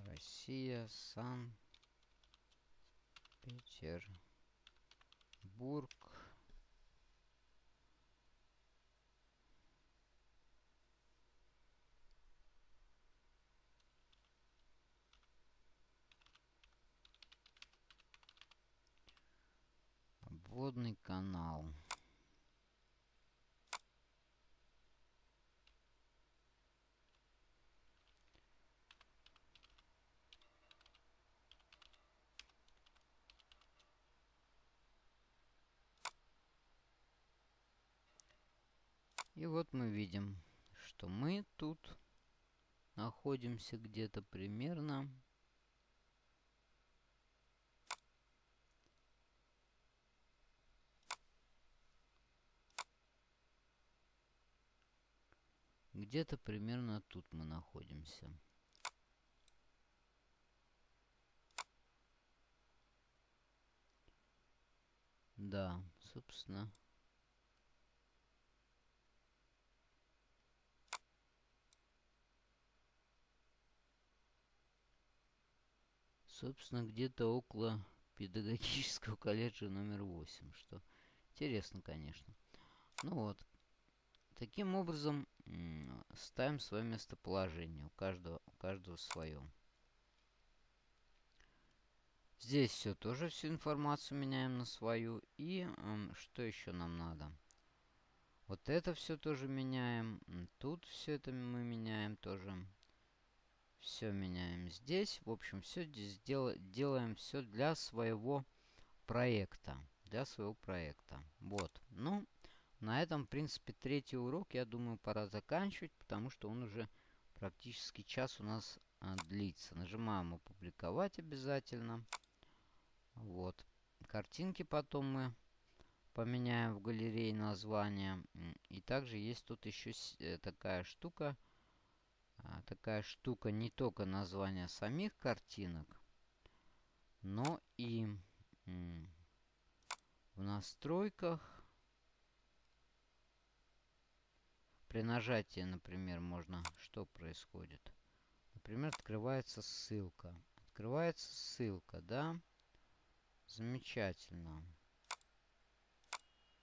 Россия, Санкт-Петербург. Водный канал. И вот мы видим, что мы тут находимся где-то примерно где-то примерно тут мы находимся. Да, собственно. собственно, где-то около педагогического <laughs> колледжа номер 8, что интересно, конечно. Ну вот, таким образом ставим свое местоположение, у каждого, у каждого свое. Здесь все тоже всю информацию меняем на свою. И э, что еще нам надо? Вот это все тоже меняем. Тут все это мы меняем тоже. Все меняем здесь. В общем, все здесь дел делаем все для своего проекта. Для своего проекта. Вот. Ну, на этом, в принципе, третий урок, я думаю, пора заканчивать, потому что он уже практически час у нас а, длится. Нажимаем «Опубликовать» обязательно. Вот. Картинки потом мы поменяем в галерее название. И также есть тут еще э, такая штука – а, такая штука не только название самих картинок, но и в настройках при нажатии, например, можно... Что происходит? Например, открывается ссылка. Открывается ссылка, да? Замечательно.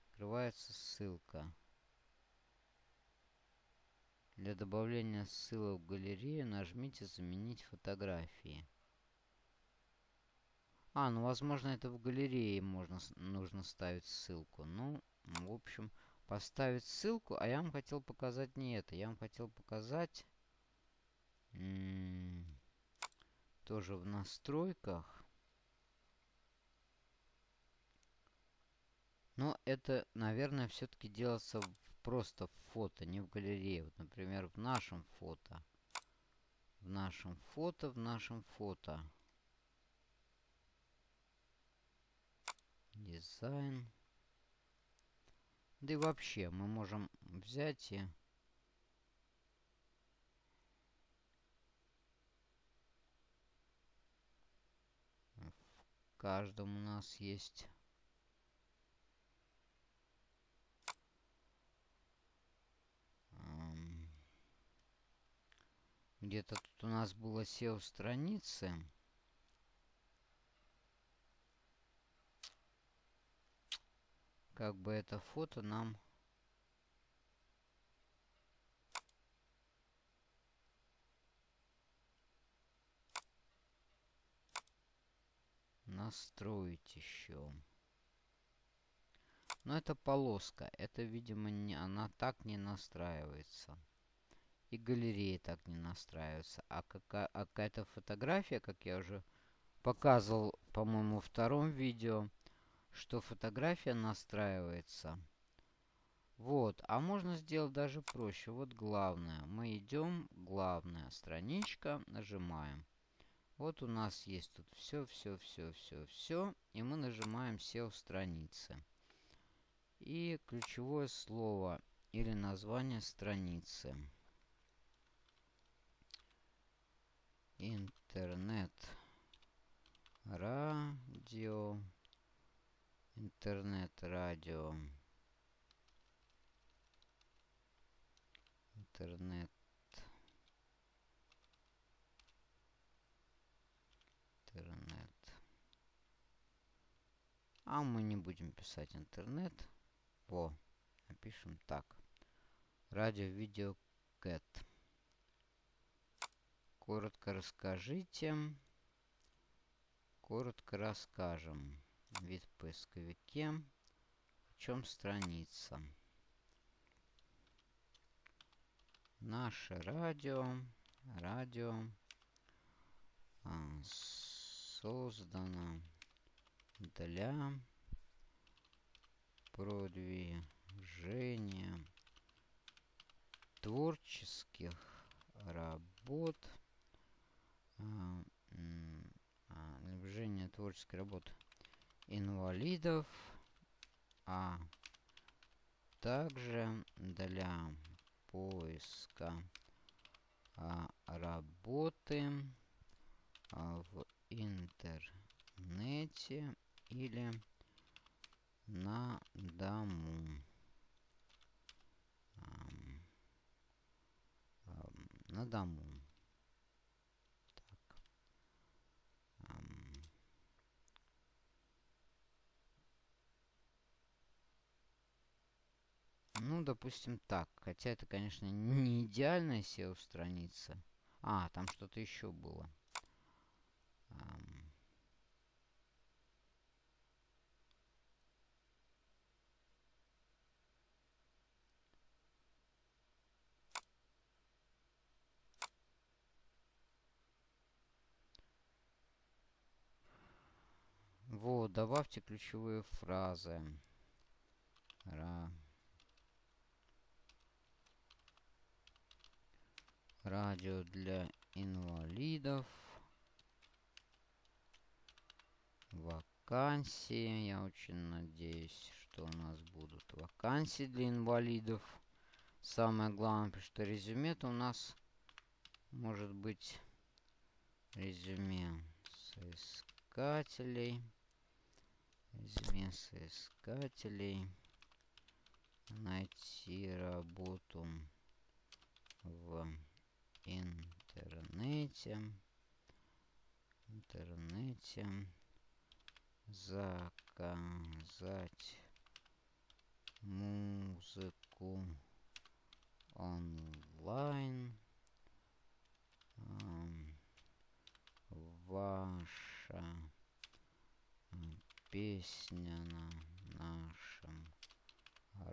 Открывается ссылка. Для добавления ссылок в галерею нажмите «Заменить фотографии». А, ну, возможно, это в галерее можно, нужно ставить ссылку. Ну, в общем, поставить ссылку. А я вам хотел показать не это. Я вам хотел показать... тоже в настройках. Но это, наверное, все-таки делается просто в фото, не в галерее. Вот, например, в нашем фото. В нашем фото, в нашем фото. Дизайн. Да и вообще, мы можем взять и... В каждом у нас есть Где-то тут у нас было SEO страницы. Как бы это фото нам... Настроить еще. Но это полоска. Это, видимо, не, она так не настраивается и галереи так не настраиваются. А, какая, а какая-то фотография, как я уже показывал, по-моему, втором видео, что фотография настраивается. Вот, а можно сделать даже проще. Вот главное. Мы идем, главная страничка, нажимаем. Вот у нас есть тут все, все, все, все, все. И мы нажимаем SEO страницы. И ключевое слово или название страницы. интернет радио интернет радио интернет. Интернет. А мы не будем писать интернет. Во напишем так. Радио видео кэт Коротко расскажите. Коротко расскажем. Вид в поисковике. В чем страница? Наше радио. Радио а, создано для продвижения творческих работ движение творческой работы инвалидов, а также для поиска а, работы а, в интернете или на дому. На дому. Ну, допустим, так. Хотя это, конечно, не идеальная SEO-страница. А, там что-то еще было. Um. Вот, добавьте ключевые фразы. Ра. Радио для инвалидов. Вакансии. Я очень надеюсь, что у нас будут вакансии для инвалидов. Самое главное, что резюме-то у нас может быть резюме соискателей. Резюме соискателей. Найти работу в интернете интернете заказать музыку онлайн ваша песня на нашем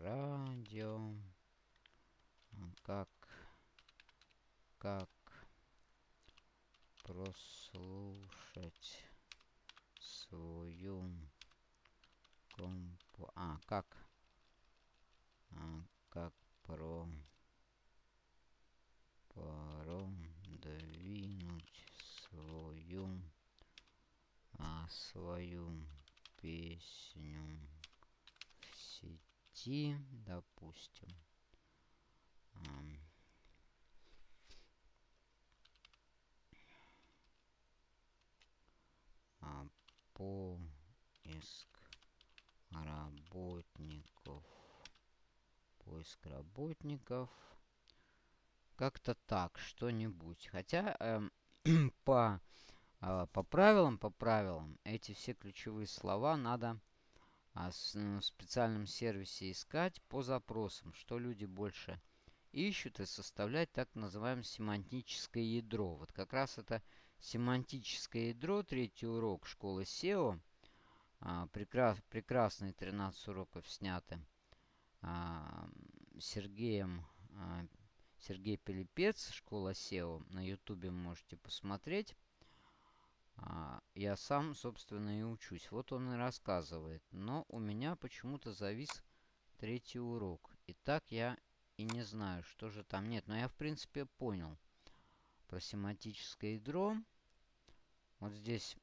радио. Как как прослушать свою компу... А, как? А, как про... Продвинуть свою... А, свою песню в сети, допустим. А, поиск работников. Поиск работников. Как-то так, что-нибудь. Хотя э, <clears throat> по, э, по правилам, по правилам, эти все ключевые слова надо а, с, ну, в специальном сервисе искать по запросам, что люди больше ищут и составлять так называемое семантическое ядро. Вот как раз это семантическое ядро, третий урок школы SEO. А, прекрас, прекрасные 13 уроков сняты а, Сергеем а, Сергей Пилипец, школа SEO. На ютубе можете посмотреть. А, я сам, собственно, и учусь. Вот он и рассказывает. Но у меня почему-то завис третий урок. И так я и не знаю, что же там. Нет, но я, в принципе, понял про семантическое ядро. Вот здесь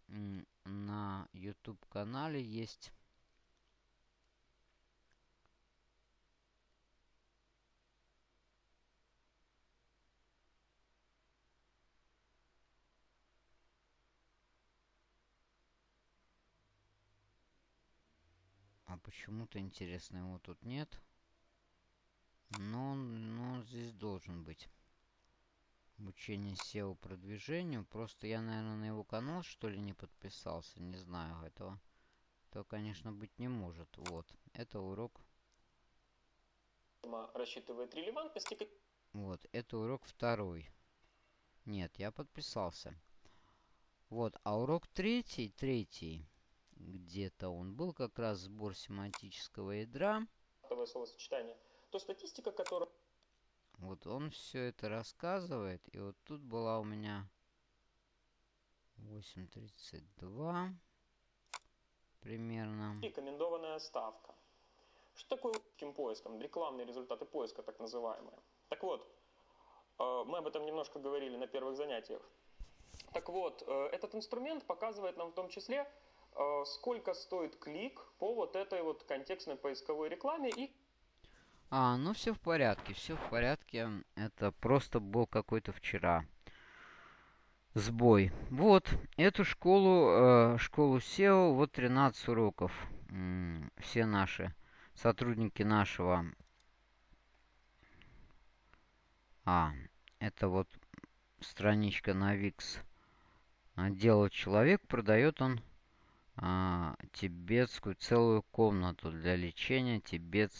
на YouTube-канале есть почему-то интересно его тут нет. Но, но здесь должен быть. Обучение SEO продвижению. Просто я, наверное, на его канал, что ли, не подписался. Не знаю этого. То, конечно, быть не может. Вот. Это урок. Рассчитывает релевантность. Вот. Это урок второй. Нет, я подписался. Вот. А урок третий, третий где-то он был, как раз сбор семантического ядра. Словосочетание. То статистика, которая... Вот он все это рассказывает. И вот тут была у меня 8.32 примерно. Рекомендованная ставка. Что такое таким поиском? Рекламные результаты поиска, так называемые. Так вот, э, мы об этом немножко говорили на первых занятиях. Так вот, э, этот инструмент показывает нам в том числе, сколько стоит клик по вот этой вот контекстной поисковой рекламе и... А, ну все в порядке, все в порядке. Это просто был какой-то вчера сбой. Вот, эту школу, э, школу SEO, вот 13 уроков. Все наши сотрудники нашего... А, это вот страничка на Wix. Делал человек, продает он а, тибетскую целую комнату для лечения тибет,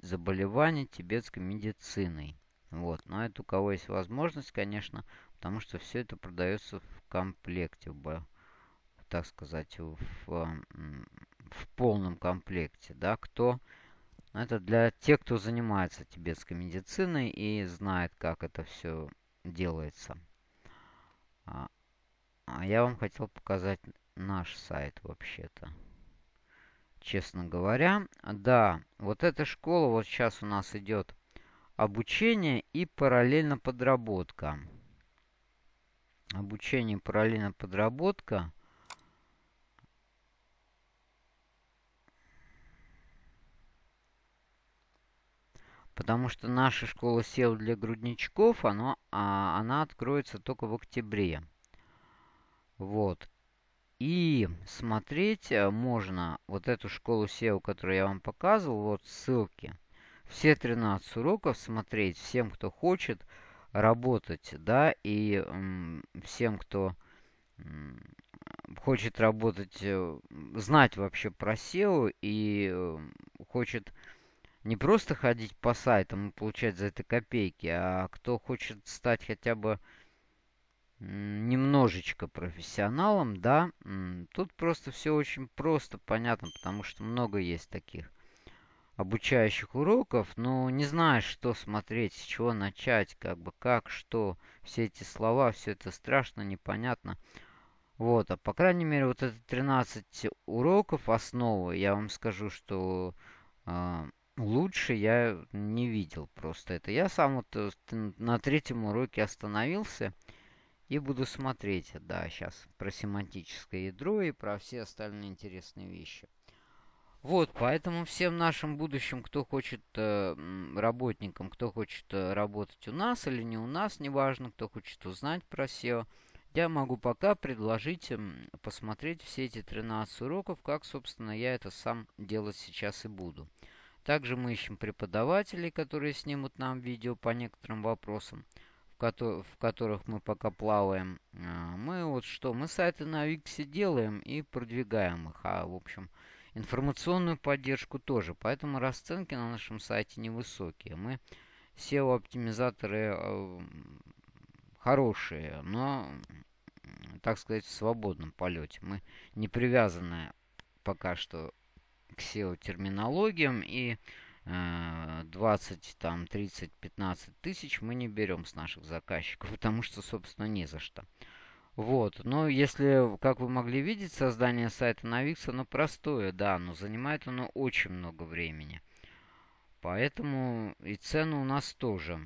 заболеваний тибетской медициной. Вот. Но это у кого есть возможность, конечно, потому что все это продается в комплекте, в, так сказать, в, в полном комплекте. Да, кто... Это для тех, кто занимается тибетской медициной и знает, как это все делается. А, а я вам хотел показать наш сайт вообще-то. Честно говоря. Да, вот эта школа, вот сейчас у нас идет обучение и параллельно подработка. Обучение и параллельно подработка. Потому что наша школа SEO для грудничков, оно, а, она откроется только в октябре. Вот. И смотреть э, можно вот эту школу SEO, которую я вам показывал, вот ссылки. Все 13 уроков смотреть всем, кто хочет работать, да, и всем, кто хочет работать, э, знать вообще про SEO и э, хочет не просто ходить по сайтам и получать за это копейки, а кто хочет стать хотя бы немножечко профессионалом, да, тут просто все очень просто, понятно, потому что много есть таких обучающих уроков, но не знаешь, что смотреть, с чего начать, как бы, как, что, все эти слова, все это страшно, непонятно. Вот, а по крайней мере, вот это 13 уроков основы, я вам скажу, что э, лучше я не видел просто это. Я сам вот э, на третьем уроке остановился и буду смотреть, да, сейчас про семантическое ядро и про все остальные интересные вещи. Вот, поэтому всем нашим будущим, кто хочет, э, работникам, кто хочет э, работать у нас или не у нас, неважно, кто хочет узнать про SEO, я могу пока предложить э, посмотреть все эти 13 уроков, как, собственно, я это сам делать сейчас и буду. Также мы ищем преподавателей, которые снимут нам видео по некоторым вопросам, в, ко в которых мы пока плаваем. А, мы вот что, мы сайты на Виксе делаем и продвигаем их, а, в общем, Информационную поддержку тоже, поэтому расценки на нашем сайте невысокие. Мы SEO-оптимизаторы э, хорошие, но, так сказать, в свободном полете. Мы не привязаны пока что к SEO-терминологиям и 20, там, 30, 15 тысяч мы не берем с наших заказчиков, <laughs> потому что, собственно, не за что. Вот. Но если, как вы могли видеть, создание сайта на Wix, оно простое, да, но занимает оно очень много времени. Поэтому и цены у нас тоже.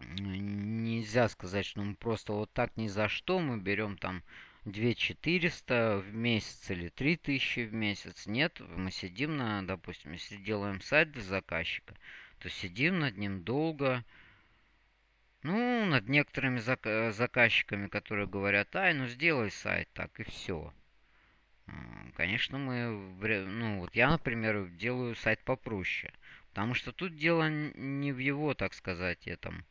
Нельзя сказать, что мы просто вот так ни за что мы берем там 2400 в месяц или 3000 в месяц. Нет, мы сидим на, допустим, если делаем сайт для заказчика, то сидим над ним долго, ну, над некоторыми зак заказчиками, которые говорят, ай, ну сделай сайт так и все. Конечно, мы, ну вот я, например, делаю сайт попроще. Потому что тут дело не в его, так сказать, этом,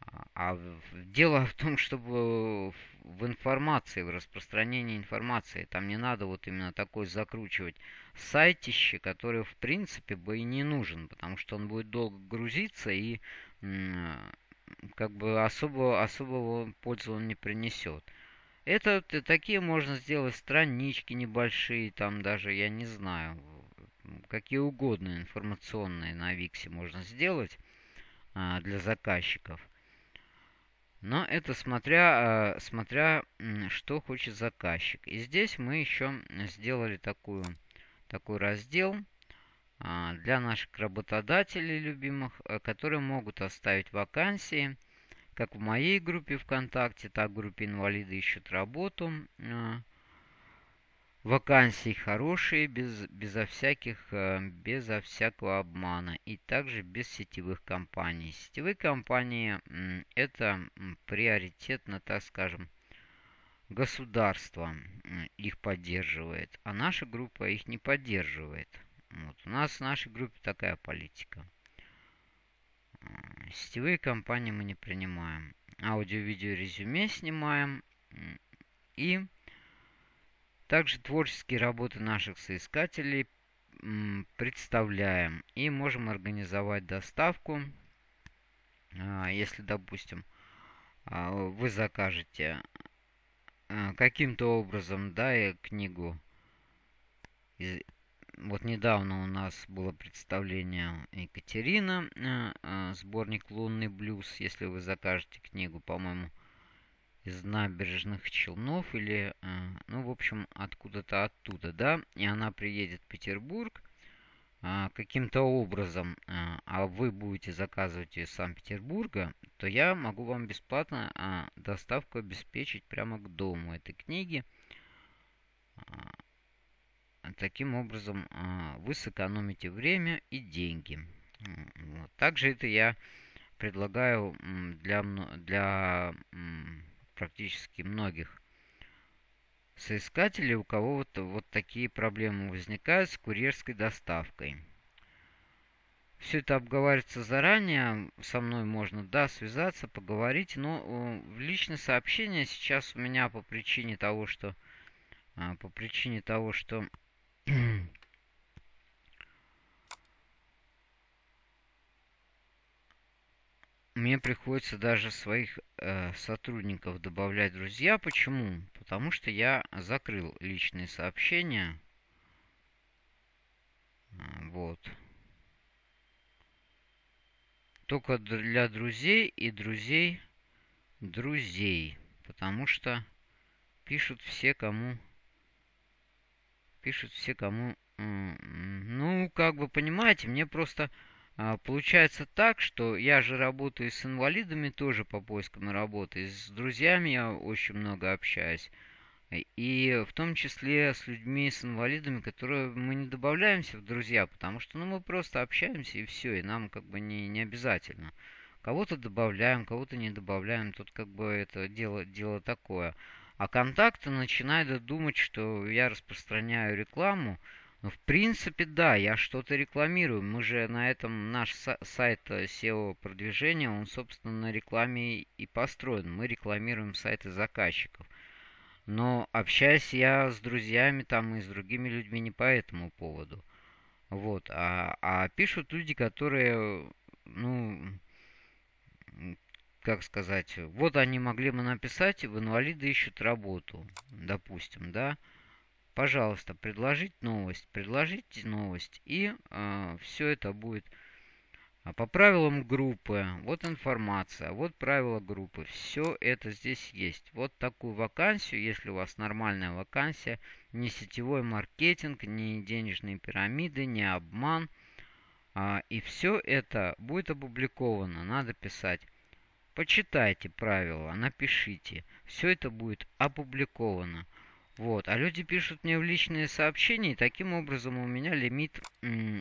а, а дело в том, чтобы в информации, в распространении информации. Там не надо вот именно такой закручивать сайтище, который в принципе бы и не нужен, потому что он будет долго грузиться и как бы особо, особого пользы он не принесет. Это такие можно сделать странички небольшие, там даже, я не знаю, какие угодно информационные на Виксе можно сделать а, для заказчиков. Но это смотря, а, смотря, что хочет заказчик. И здесь мы еще сделали такую, такой раздел а, для наших работодателей любимых, э, которые могут оставить вакансии, как в моей группе ВКонтакте, так в группе инвалиды ищут работу. Вакансии хорошие, без, безо, всяких, э, безо всякого обмана и также без сетевых компаний. Сетевые компании это приоритетно, так скажем, государство их поддерживает, а наша группа их не поддерживает. Вот. У нас в нашей группе такая политика. Сетевые компании мы не принимаем. Аудио-видео резюме снимаем. И также творческие работы наших соискателей представляем. И можем организовать доставку. А, если, допустим, а, вы закажете а, каким-то образом, да, и книгу вот недавно у нас было представление Екатерина, сборник «Лунный блюз». Если вы закажете книгу, по-моему, из набережных Челнов или, э, ну, в общем, откуда-то оттуда, да, и она приедет в Петербург каким-то образом, а вы будете заказывать ее из Санкт-Петербурга, то я могу вам бесплатно доставку обеспечить прямо к дому этой книги. Таким образом, а, вы сэкономите время и деньги. Также это я предлагаю для, для практически многих соискателей, у кого вот, вот такие проблемы возникают с курьерской доставкой. Все это обговаривается заранее, со мной можно, да, связаться, поговорить, но в личное сообщение сейчас у меня по причине того, что а, по причине того, что Мне приходится даже своих э, сотрудников добавлять друзья. Почему? Потому что я закрыл личные сообщения. А, вот. только для друзей и друзей друзей. Потому что пишут все, кому... Пишут все, кому... Ну, как бы, понимаете, мне просто получается так, что я же работаю с инвалидами тоже по поискам работы. С друзьями я очень много общаюсь. И в том числе с людьми, с инвалидами, которые мы не добавляемся в друзья, потому что ну, мы просто общаемся и все, и нам как бы не, не обязательно. Кого-то добавляем, кого-то не добавляем, тут как бы это дело, дело такое. А контакты начинают думать, что я распространяю рекламу, ну, в принципе, да, я что-то рекламирую. Мы же на этом, наш сайт э, SEO продвижения, он, собственно, на рекламе и построен. Мы рекламируем сайты заказчиков. Но общаюсь я с друзьями там и с другими людьми не по этому поводу. Вот. А, а пишут люди, которые, ну, как сказать, вот они могли бы написать, в инвалиды ищут работу, допустим, да. Пожалуйста, предложить новость, предложите новость, и э, все это будет а по правилам группы. Вот информация, вот правила группы. Все это здесь есть. Вот такую вакансию, если у вас нормальная вакансия, не сетевой маркетинг, не денежные пирамиды, не обман. А, и все это будет опубликовано. Надо писать. Почитайте правила, напишите. Все это будет опубликовано. Вот. А люди пишут мне в личные сообщения, и таким образом у меня лимит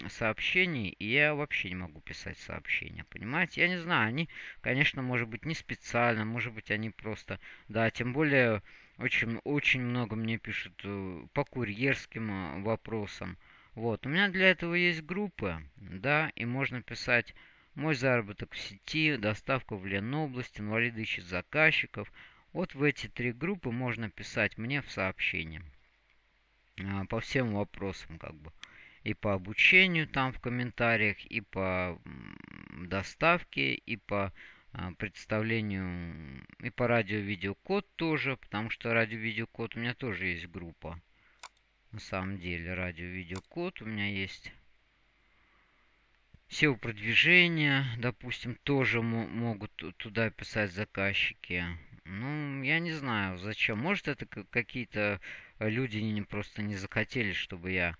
сообщений, и я вообще не могу писать сообщения, понимаете? Я не знаю, они, конечно, может быть, не специально, может быть, они просто... Да, тем более, очень, очень много мне пишут э, по курьерским э, вопросам. Вот, у меня для этого есть группы, да, и можно писать «Мой заработок в сети», «Доставка в Ленобласть», «Инвалиды ищут заказчиков», вот в эти три группы можно писать мне в сообщение. А, по всем вопросам как бы. И по обучению там в комментариях, и по доставке, и по а, представлению, и по радио-видеокод тоже, потому что радио-видеокод у меня тоже есть группа. На самом деле, радио-видеокод у меня есть. SEO продвижения, допустим, тоже могут туда писать заказчики. Ну, я не знаю, зачем. Может, это какие-то люди просто не захотели, чтобы я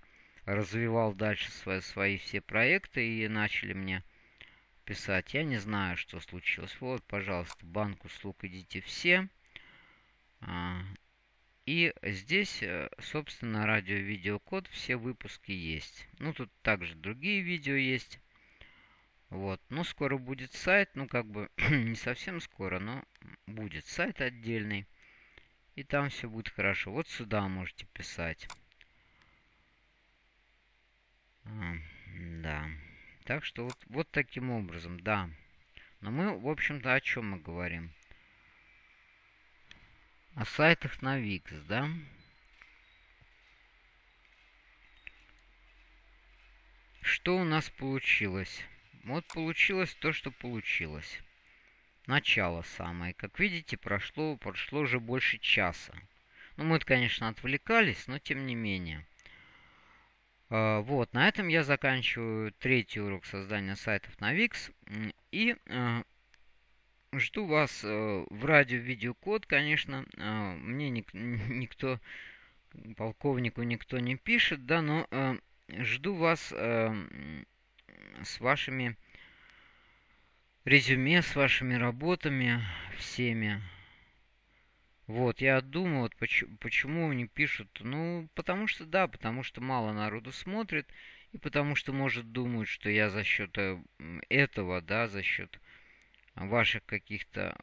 развивал дальше свои, свои все проекты и начали мне писать. Я не знаю, что случилось. Вот, пожалуйста, банк услуг идите все. А, и здесь, э, собственно, радио-видеокод, все выпуски есть. Ну, тут также другие видео есть. Вот. Ну, скоро будет сайт. Ну, как бы <clears throat> не совсем скоро, но будет сайт отдельный. И там все будет хорошо. Вот сюда можете писать. А, да. Так что вот, вот таким образом, да. Но мы, в общем-то, о чем мы говорим? О сайтах на Wix, да? Что у нас получилось? Вот получилось то, что получилось. Начало самое. Как видите, прошло, прошло уже больше часа. Ну, мы, конечно, отвлекались, но тем не менее. А, вот, на этом я заканчиваю третий урок создания сайтов на Wix. И а, жду вас а, в радио-видеокод, конечно. Мне ник <laughs> никто, полковнику никто не пишет, да, но жду вас с вашими резюме, с вашими работами всеми. Вот, я думаю, вот почему, почему не пишут. Ну, потому что, да, потому что мало народу смотрит, и потому что, может, думают, что я за счет э, этого, да, за счет ваших каких-то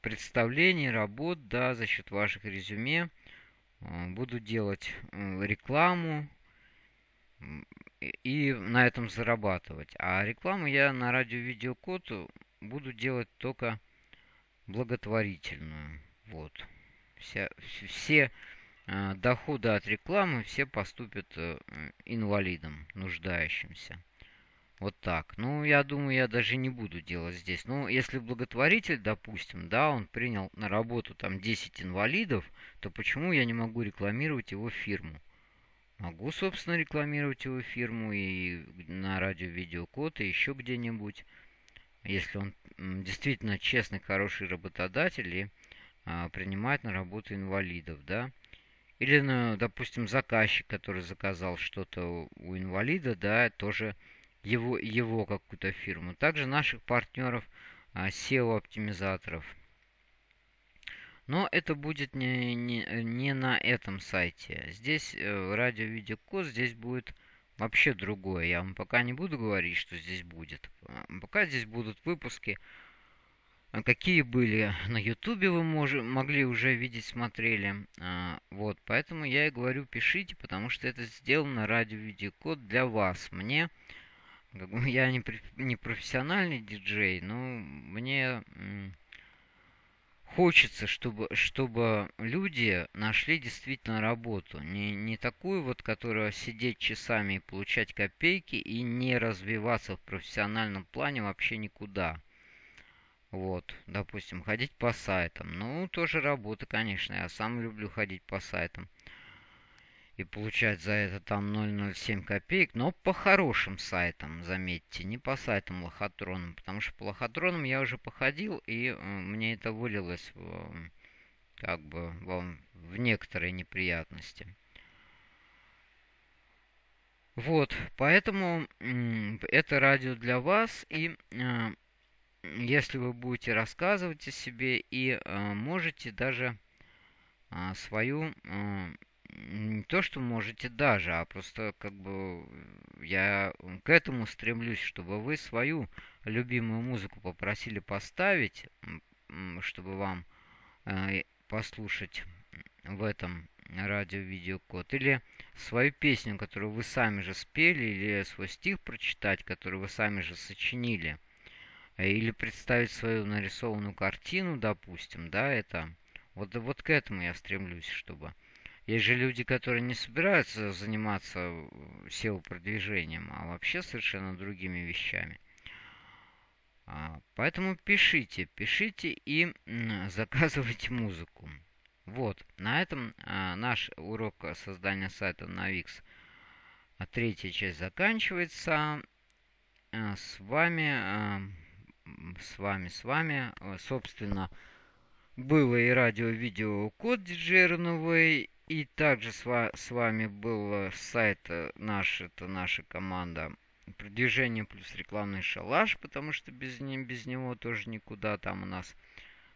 представлений, работ, да, за счет ваших резюме э, буду делать э, рекламу, и на этом зарабатывать. А рекламу я на радио-видеокод буду делать только благотворительную. Вот. Вся, все э, доходы от рекламы все поступят э, инвалидам, нуждающимся. Вот так. Ну, я думаю, я даже не буду делать здесь. Ну, если благотворитель, допустим, да, он принял на работу там 10 инвалидов, то почему я не могу рекламировать его фирму? Могу, собственно, рекламировать его фирму и на радио Видеокод, и еще где-нибудь, если он действительно честный, хороший работодатель и а, принимает на работу инвалидов, да. Или, ну, допустим, заказчик, который заказал что-то у инвалида, да, тоже его, его какую-то фирму. Также наших партнеров а, SEO-оптимизаторов. Но это будет не, не, не на этом сайте. Здесь э, радио-видеокод, здесь будет вообще другое. Я вам пока не буду говорить, что здесь будет. Пока здесь будут выпуски а какие были на ютубе вы мож, могли уже видеть, смотрели. А, вот, поэтому я и говорю, пишите, потому что это сделано ради видеокод для вас. Мне, как бы, <laughs> я не, не профессиональный диджей, но мне хочется, чтобы, чтобы люди нашли действительно работу. Не, не такую вот, которая сидеть часами и получать копейки и не развиваться в профессиональном плане вообще никуда. Вот, допустим, ходить по сайтам. Ну, тоже работа, конечно. Я сам люблю ходить по сайтам. И получать за это там 0,07 копеек. Но по хорошим сайтам, заметьте. Не по сайтам лохотронам. Потому что по лохотронам я уже походил. И э, мне это вылилось в, как бы в, в некоторые неприятности. Вот, поэтому это радио для вас. И э, если вы будете рассказывать о себе и э, можете даже э, свою не то что можете даже, а просто как бы я к этому стремлюсь, чтобы вы свою любимую музыку попросили поставить, чтобы вам э, послушать в этом радио-видеокод, или свою песню, которую вы сами же спели, или свой стих прочитать, который вы сами же сочинили – Э, или представить свою нарисованную картину, допустим, да, это... Вот, вот к этому я стремлюсь, чтобы... Есть же люди, которые не собираются заниматься SEO-продвижением, а вообще совершенно другими вещами. А, поэтому пишите, пишите и заказывайте музыку. Вот, на этом а, наш урок создания сайта на Wix, а, третья часть заканчивается. С вами... С вами, с вами, э, собственно, было и радио-видео код диджей РНВ, и также с, ва с вами был сайт э, наш, это наша команда продвижение плюс рекламный шалаш, потому что без, не, без него тоже никуда, там у нас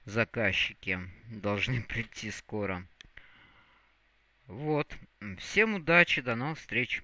заказчики должны <laughs> прийти скоро. Вот, всем удачи, до новых встреч!